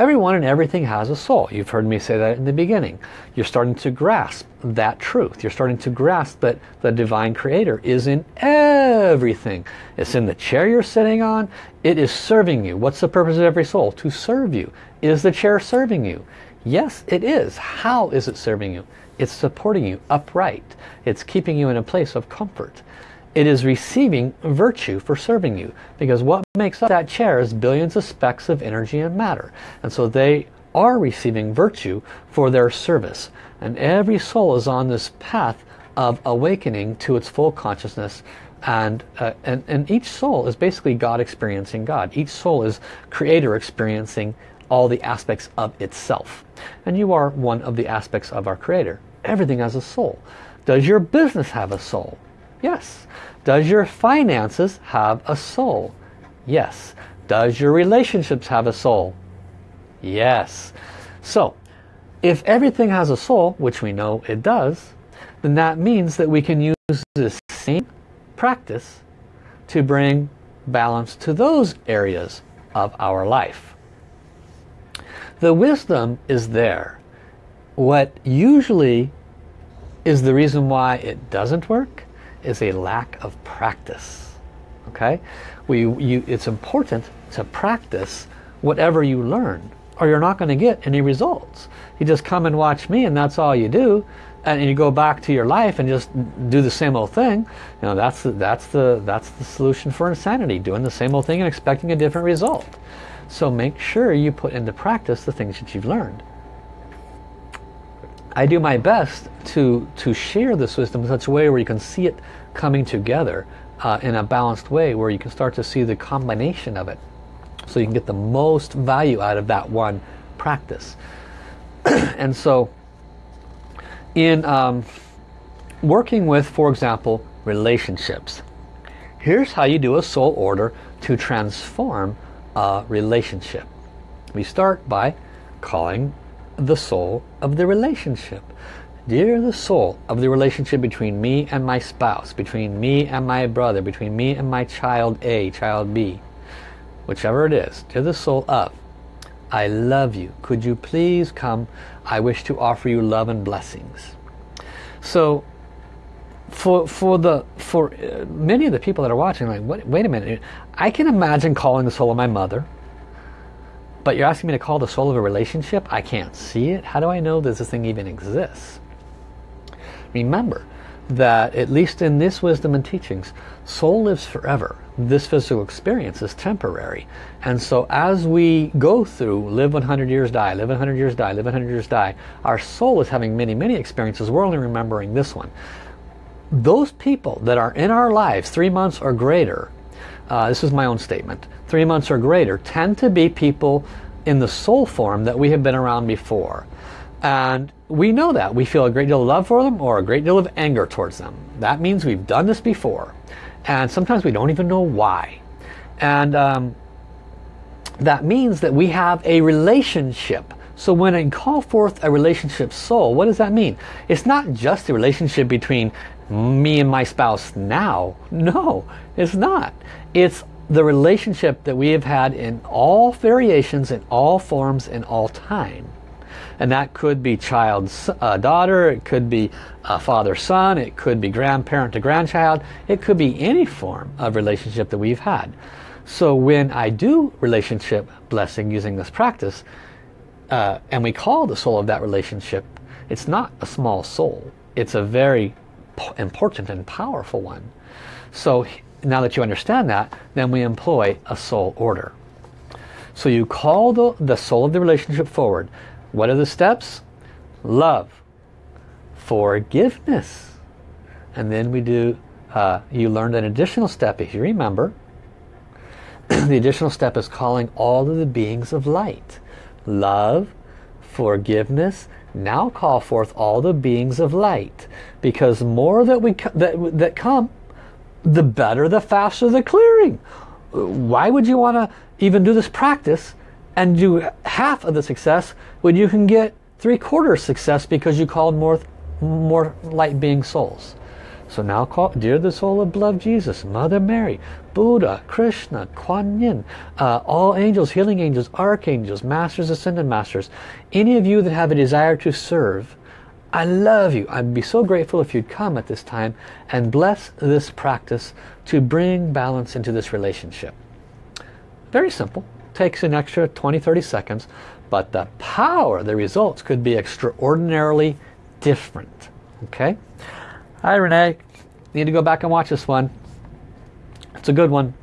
Everyone and everything has a soul. You've heard me say that in the beginning. You're starting to grasp that truth. You're starting to grasp that the divine creator is in everything. It's in the chair you're sitting on. It is serving you. What's the purpose of every soul? To serve you. Is the chair serving you? Yes, it is. How is it serving you? It's supporting you upright. It's keeping you in a place of comfort it is receiving virtue for serving you. Because what makes up that chair is billions of specks of energy and matter. And so they are receiving virtue for their service. And every soul is on this path of awakening to its full consciousness and, uh, and, and each soul is basically God experiencing God. Each soul is creator experiencing all the aspects of itself. And you are one of the aspects of our creator. Everything has a soul. Does your business have a soul? Yes. Does your finances have a soul? Yes. Does your relationships have a soul? Yes. So, if everything has a soul, which we know it does, then that means that we can use this same practice to bring balance to those areas of our life. The wisdom is there. What usually is the reason why it doesn't work is a lack of practice. Okay, we, you, it's important to practice whatever you learn or you're not going to get any results. You just come and watch me and that's all you do and you go back to your life and just do the same old thing. You know, that's the, that's the, that's the solution for insanity, doing the same old thing and expecting a different result. So make sure you put into practice the things that you've learned. I do my best to, to share this wisdom in such a way where you can see it coming together uh, in a balanced way where you can start to see the combination of it so you can get the most value out of that one practice. and so in um, working with, for example, relationships, here's how you do a soul order to transform a relationship. We start by calling the soul of the relationship. Dear the soul of the relationship between me and my spouse, between me and my brother, between me and my child A, child B, whichever it is, dear the soul of, I love you. Could you please come? I wish to offer you love and blessings. So for for the for uh, many of the people that are watching like wait, wait a minute I can imagine calling the soul of my mother but you're asking me to call the soul of a relationship? I can't see it. How do I know that this thing even exists? Remember that at least in this wisdom and teachings, soul lives forever. This physical experience is temporary. And so as we go through live 100 years, die, live 100 years, die, live 100 years, die, our soul is having many, many experiences. We're only remembering this one. Those people that are in our lives three months or greater uh, this is my own statement, three months or greater, tend to be people in the soul form that we have been around before. And we know that. We feel a great deal of love for them or a great deal of anger towards them. That means we've done this before. And sometimes we don't even know why. And um, that means that we have a relationship. So when I call forth a relationship soul, what does that mean? It's not just the relationship between me and my spouse now. No, it's not. It's the relationship that we have had in all variations, in all forms, in all time. And that could be child uh, daughter, it could be uh, father son, it could be grandparent to grandchild, it could be any form of relationship that we've had. So when I do relationship blessing using this practice, uh, and we call the soul of that relationship, it's not a small soul. It's a very important and powerful one. So now that you understand that, then we employ a soul order. So you call the, the soul of the relationship forward. What are the steps? Love, forgiveness. And then we do, uh, you learned an additional step if you remember. the additional step is calling all of the beings of light. Love, forgiveness, now call forth all the beings of light. Because more that we that, that come, the better, the faster the clearing. Why would you want to even do this practice and do half of the success when you can get three quarters success because you called more, more light being souls? So now call, dear the soul of beloved Jesus, Mother Mary, Buddha, Krishna, Kuan Yin, uh, all angels, healing angels, archangels, masters, ascended masters, any of you that have a desire to serve, I love you. I'd be so grateful if you'd come at this time and bless this practice to bring balance into this relationship. Very simple. Takes an extra 20-30 seconds, but the power, the results could be extraordinarily different. Okay? Hi Renee. Need to go back and watch this one. It's a good one.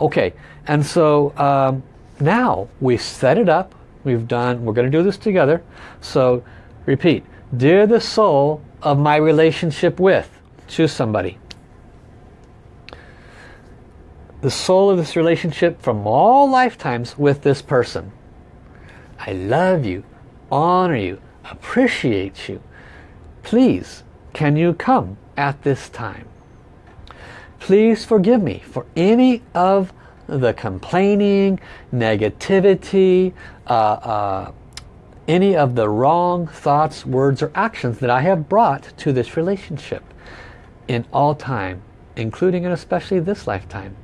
Okay, and so um, now we set it up. We've done, we're going to do this together. So repeat. Dear the soul of my relationship with, choose somebody. The soul of this relationship from all lifetimes with this person. I love you, honor you, appreciate you. Please, can you come at this time? Please forgive me for any of the complaining, negativity, uh, uh, any of the wrong thoughts, words, or actions that I have brought to this relationship in all time, including and especially this lifetime.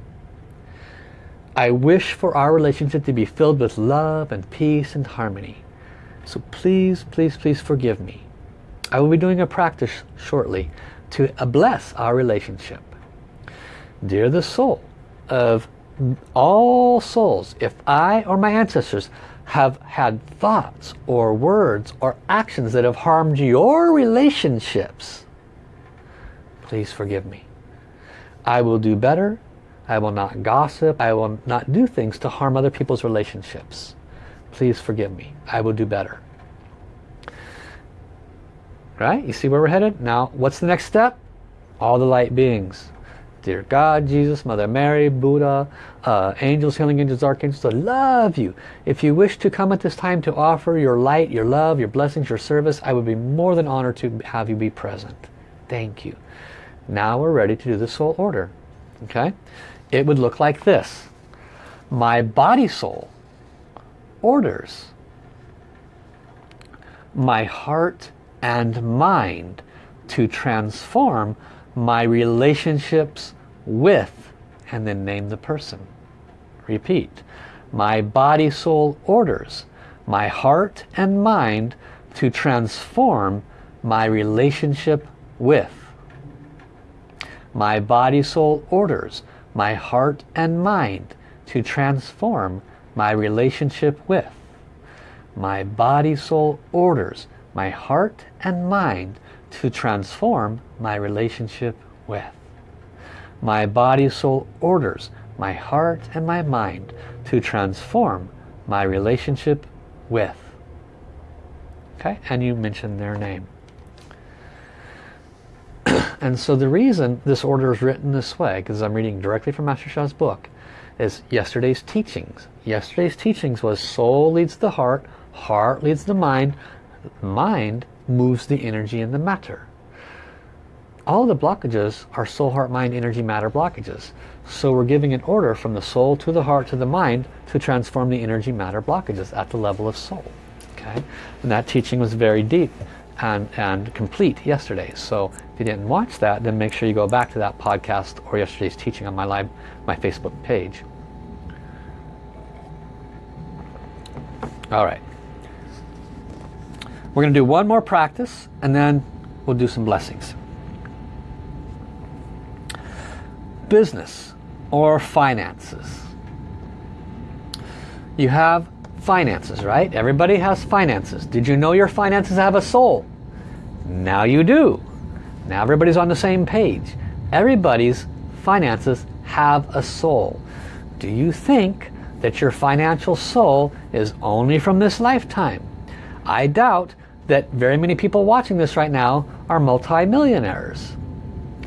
I wish for our relationship to be filled with love and peace and harmony. So please, please, please forgive me. I will be doing a practice shortly to bless our relationship. Dear the soul of all souls, if I or my ancestors have had thoughts or words or actions that have harmed your relationships, please forgive me. I will do better. I will not gossip. I will not do things to harm other people's relationships. Please forgive me. I will do better. Right? You see where we're headed? Now, what's the next step? All the light beings. Dear God, Jesus, Mother Mary, Buddha, uh, angels, healing angels, archangels, I love you. If you wish to come at this time to offer your light, your love, your blessings, your service, I would be more than honored to have you be present. Thank you. Now we're ready to do the soul order. Okay? It would look like this. My body soul orders my heart and mind to transform my relationships with and then name the person. Repeat. My body soul orders my heart and mind to transform my relationship with. My body soul orders my heart and mind to transform my relationship with. My body soul orders my heart and mind to transform my relationship with. My body, soul orders my heart and my mind to transform my relationship with. Okay, and you mention their name. and so the reason this order is written this way, because I'm reading directly from Master Sha's book, is yesterday's teachings. Yesterday's teachings was soul leads the heart, heart leads the mind, mind moves the energy and the matter. All the blockages are soul, heart, mind, energy, matter blockages. So we're giving an order from the soul to the heart to the mind to transform the energy, matter blockages at the level of soul. Okay, And that teaching was very deep and, and complete yesterday. So if you didn't watch that, then make sure you go back to that podcast or yesterday's teaching on my live, my Facebook page. All right. We're going to do one more practice and then we'll do some blessings. Business or finances. You have finances, right? Everybody has finances. Did you know your finances have a soul? Now you do. Now everybody's on the same page. Everybody's finances have a soul. Do you think that your financial soul is only from this lifetime? I doubt that very many people watching this right now are multimillionaires.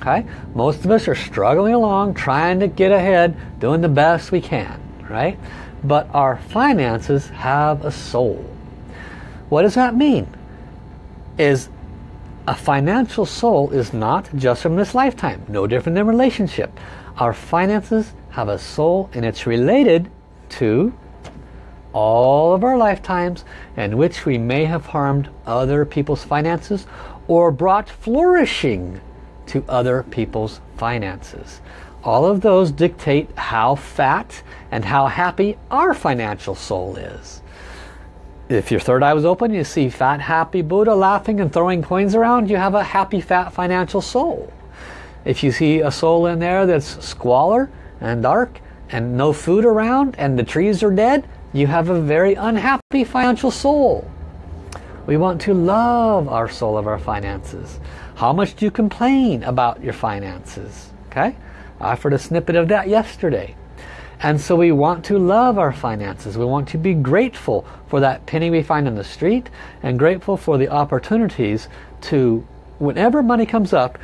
Okay? Most of us are struggling along, trying to get ahead, doing the best we can, right? But our finances have a soul. What does that mean? Is a financial soul is not just from this lifetime, no different than relationship. Our finances have a soul and it's related to all of our lifetimes in which we may have harmed other people's finances or brought flourishing to other people's finances. All of those dictate how fat and how happy our financial soul is. If your third eye was open, you see fat, happy Buddha laughing and throwing coins around, you have a happy, fat financial soul. If you see a soul in there that's squalor and dark and no food around and the trees are dead, you have a very unhappy financial soul. We want to love our soul of our finances. How much do you complain about your finances? Okay, I offered a snippet of that yesterday. And so we want to love our finances. We want to be grateful for that penny we find on the street and grateful for the opportunities to, whenever money comes up,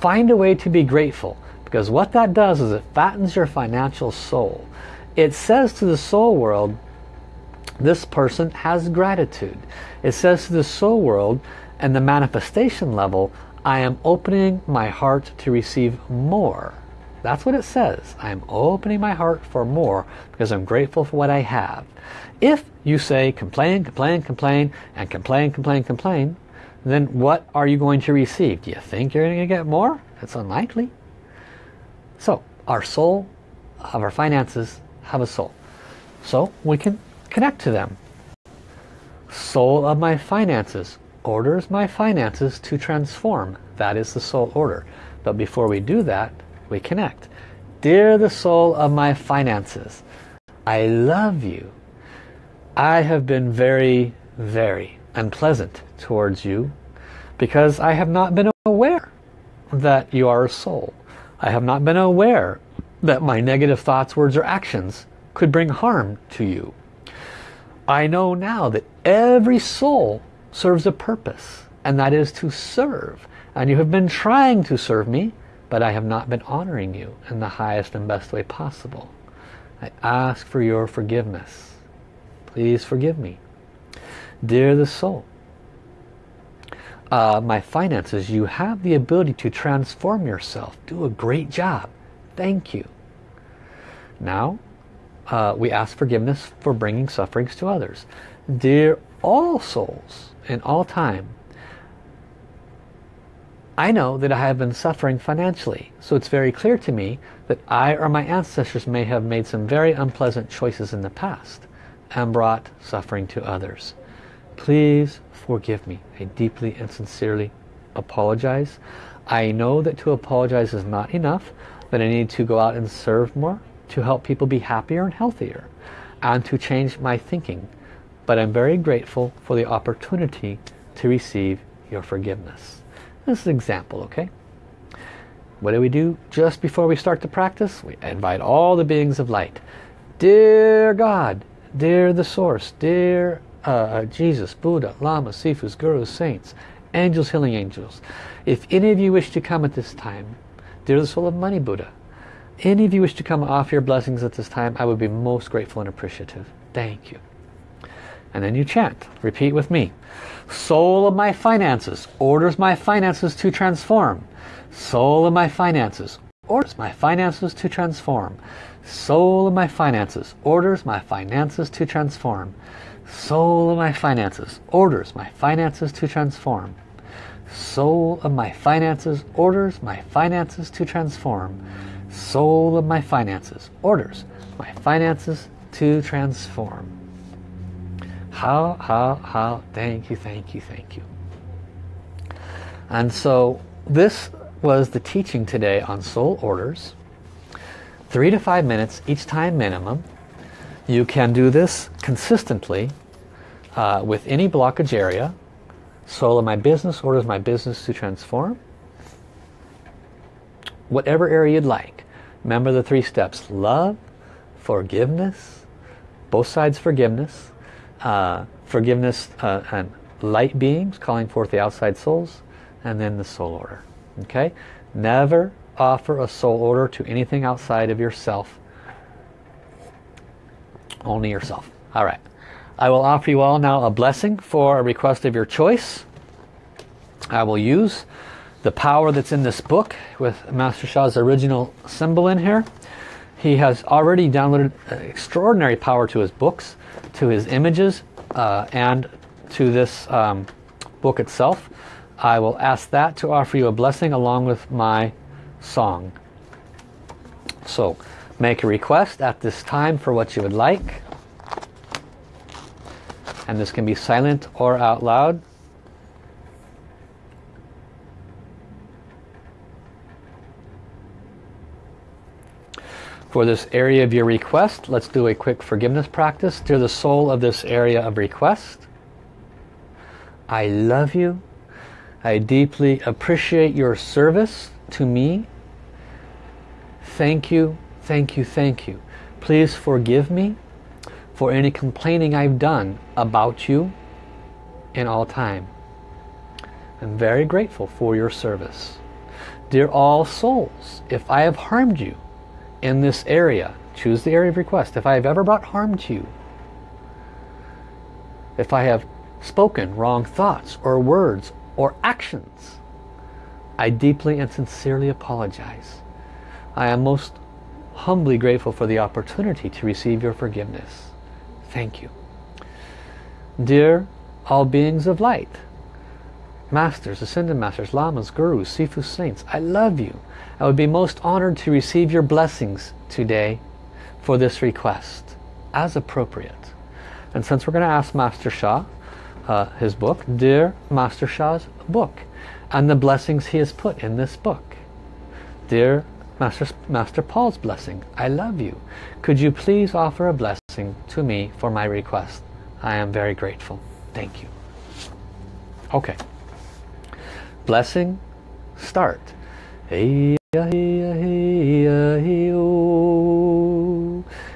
find a way to be grateful. Because what that does is it fattens your financial soul it says to the soul world, this person has gratitude. It says to the soul world and the manifestation level, I am opening my heart to receive more. That's what it says. I am opening my heart for more because I'm grateful for what I have. If you say complain, complain, complain, and complain, complain, complain, then what are you going to receive? Do you think you're going to get more? It's unlikely. So our soul of our finances have a soul. So we can connect to them. Soul of my finances orders my finances to transform. That is the soul order. But before we do that, we connect. Dear the soul of my finances, I love you. I have been very, very unpleasant towards you because I have not been aware that you are a soul. I have not been aware that my negative thoughts, words, or actions could bring harm to you. I know now that every soul serves a purpose, and that is to serve. And you have been trying to serve me, but I have not been honoring you in the highest and best way possible. I ask for your forgiveness. Please forgive me. Dear the soul, uh, my finances, you have the ability to transform yourself. Do a great job. Thank you. Now, uh, we ask forgiveness for bringing sufferings to others. Dear all souls in all time, I know that I have been suffering financially, so it's very clear to me that I or my ancestors may have made some very unpleasant choices in the past and brought suffering to others. Please forgive me. I deeply and sincerely apologize. I know that to apologize is not enough, that I need to go out and serve more to help people be happier and healthier and to change my thinking. But I'm very grateful for the opportunity to receive your forgiveness. This is an example, okay? What do we do just before we start to practice? We invite all the beings of light. Dear God, dear the Source, dear uh, uh, Jesus, Buddha, Lama, Sifus, Gurus, Saints, Angels, Healing Angels. If any of you wish to come at this time, dear the Soul of Money Buddha, any of you wish to come off your blessings at this time, I would be most grateful and appreciative. Thank you. And then you chant. Repeat with me. Soul of my finances orders my finances to transform. Soul of my finances orders my finances to transform. Soul of my finances orders my finances to transform. Soul of my finances orders my finances to transform. Soul of my finances orders my finances to transform. Soul of my finances orders my finances to transform. Hao, hao, hao, thank you, thank you, thank you. And so this was the teaching today on soul orders. Three to five minutes each time minimum. You can do this consistently uh, with any blockage area. Soul of my business orders my business to transform. Whatever area you'd like. Remember the three steps. Love, forgiveness, both sides forgiveness, uh, forgiveness uh, and light beings calling forth the outside souls, and then the soul order. Okay? Never offer a soul order to anything outside of yourself only yourself. All right. I will offer you all now a blessing for a request of your choice. I will use the power that's in this book with Master Sha's original symbol in here. He has already downloaded extraordinary power to his books, to his images, uh, and to this um, book itself. I will ask that to offer you a blessing along with my song. So, Make a request at this time for what you would like. And this can be silent or out loud. For this area of your request, let's do a quick forgiveness practice. Dear the soul of this area of request, I love you. I deeply appreciate your service to me. Thank you Thank you, thank you. Please forgive me for any complaining I've done about you in all time. I'm very grateful for your service. Dear all souls, if I have harmed you in this area, choose the area of request. If I have ever brought harm to you, if I have spoken wrong thoughts or words or actions, I deeply and sincerely apologize. I am most humbly grateful for the opportunity to receive your forgiveness. Thank you. Dear all beings of light, masters, ascended masters, lamas, gurus, sifu saints, I love you. I would be most honored to receive your blessings today for this request as appropriate. And since we're going to ask Master Sha, uh, his book, Dear Master Sha's book, and the blessings he has put in this book. Dear Master, Master Paul's blessing. I love you. Could you please offer a blessing to me for my request? I am very grateful. Thank you. Okay. Blessing, start. Hey, hey, hey, hey,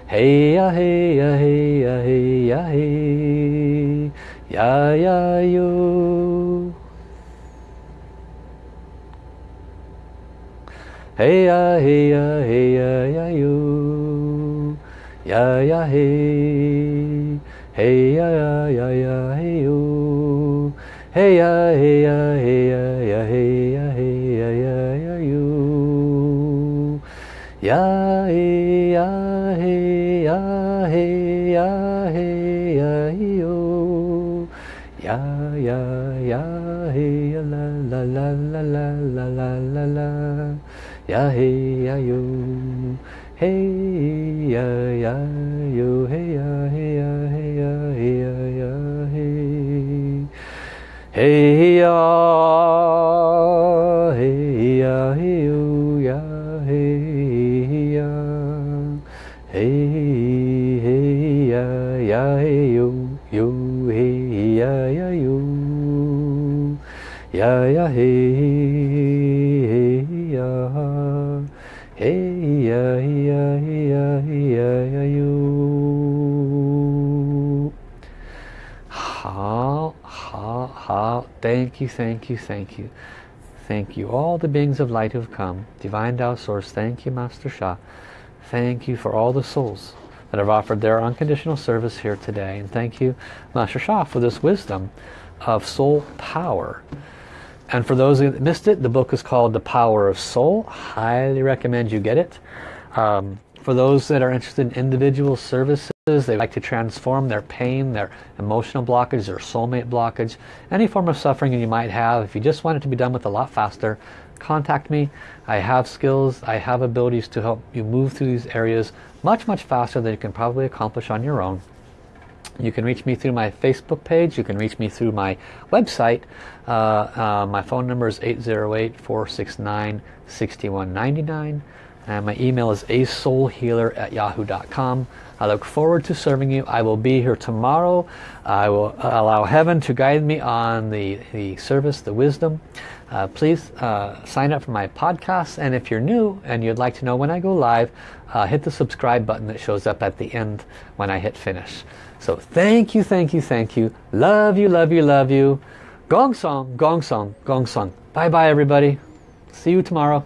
Hey ya hey ya hey ya hey ya hey ya ya yo. Hey ya hey ya hey ya ya yo. Ya ya hey. Hey ya ya ya ya hey yo. Ya hey ya hey Ya ya ya hey ya la la la la la la la la la. Ya hey ya yo. Hey ya ya yo. Hey ya hey ya hey ya hey ya hey. Hey ya, thank you thank you thank you. Thank you all the beings of light who've come. Divine Tao source thank you master Sha thank you for all the souls that have offered their unconditional service here today. And thank you master Sha for this wisdom of soul power. And for those who missed it the book is called the power of soul. Highly recommend you get it. Um, for those that are interested in individual services they like to transform their pain, their emotional blockage, their soulmate blockage, any form of suffering that you might have. If you just want it to be done with a lot faster, contact me. I have skills, I have abilities to help you move through these areas much, much faster than you can probably accomplish on your own. You can reach me through my Facebook page. You can reach me through my website. Uh, uh, my phone number is 808-469-6199. And my email is asoulhealer at yahoo.com. I look forward to serving you. I will be here tomorrow. I will allow heaven to guide me on the, the service, the wisdom. Uh, please uh, sign up for my podcast. And if you're new and you'd like to know when I go live, uh, hit the subscribe button that shows up at the end when I hit finish. So thank you, thank you, thank you. Love you, love you, love you. Gong song, gong song, gong song. Bye bye everybody. See you tomorrow.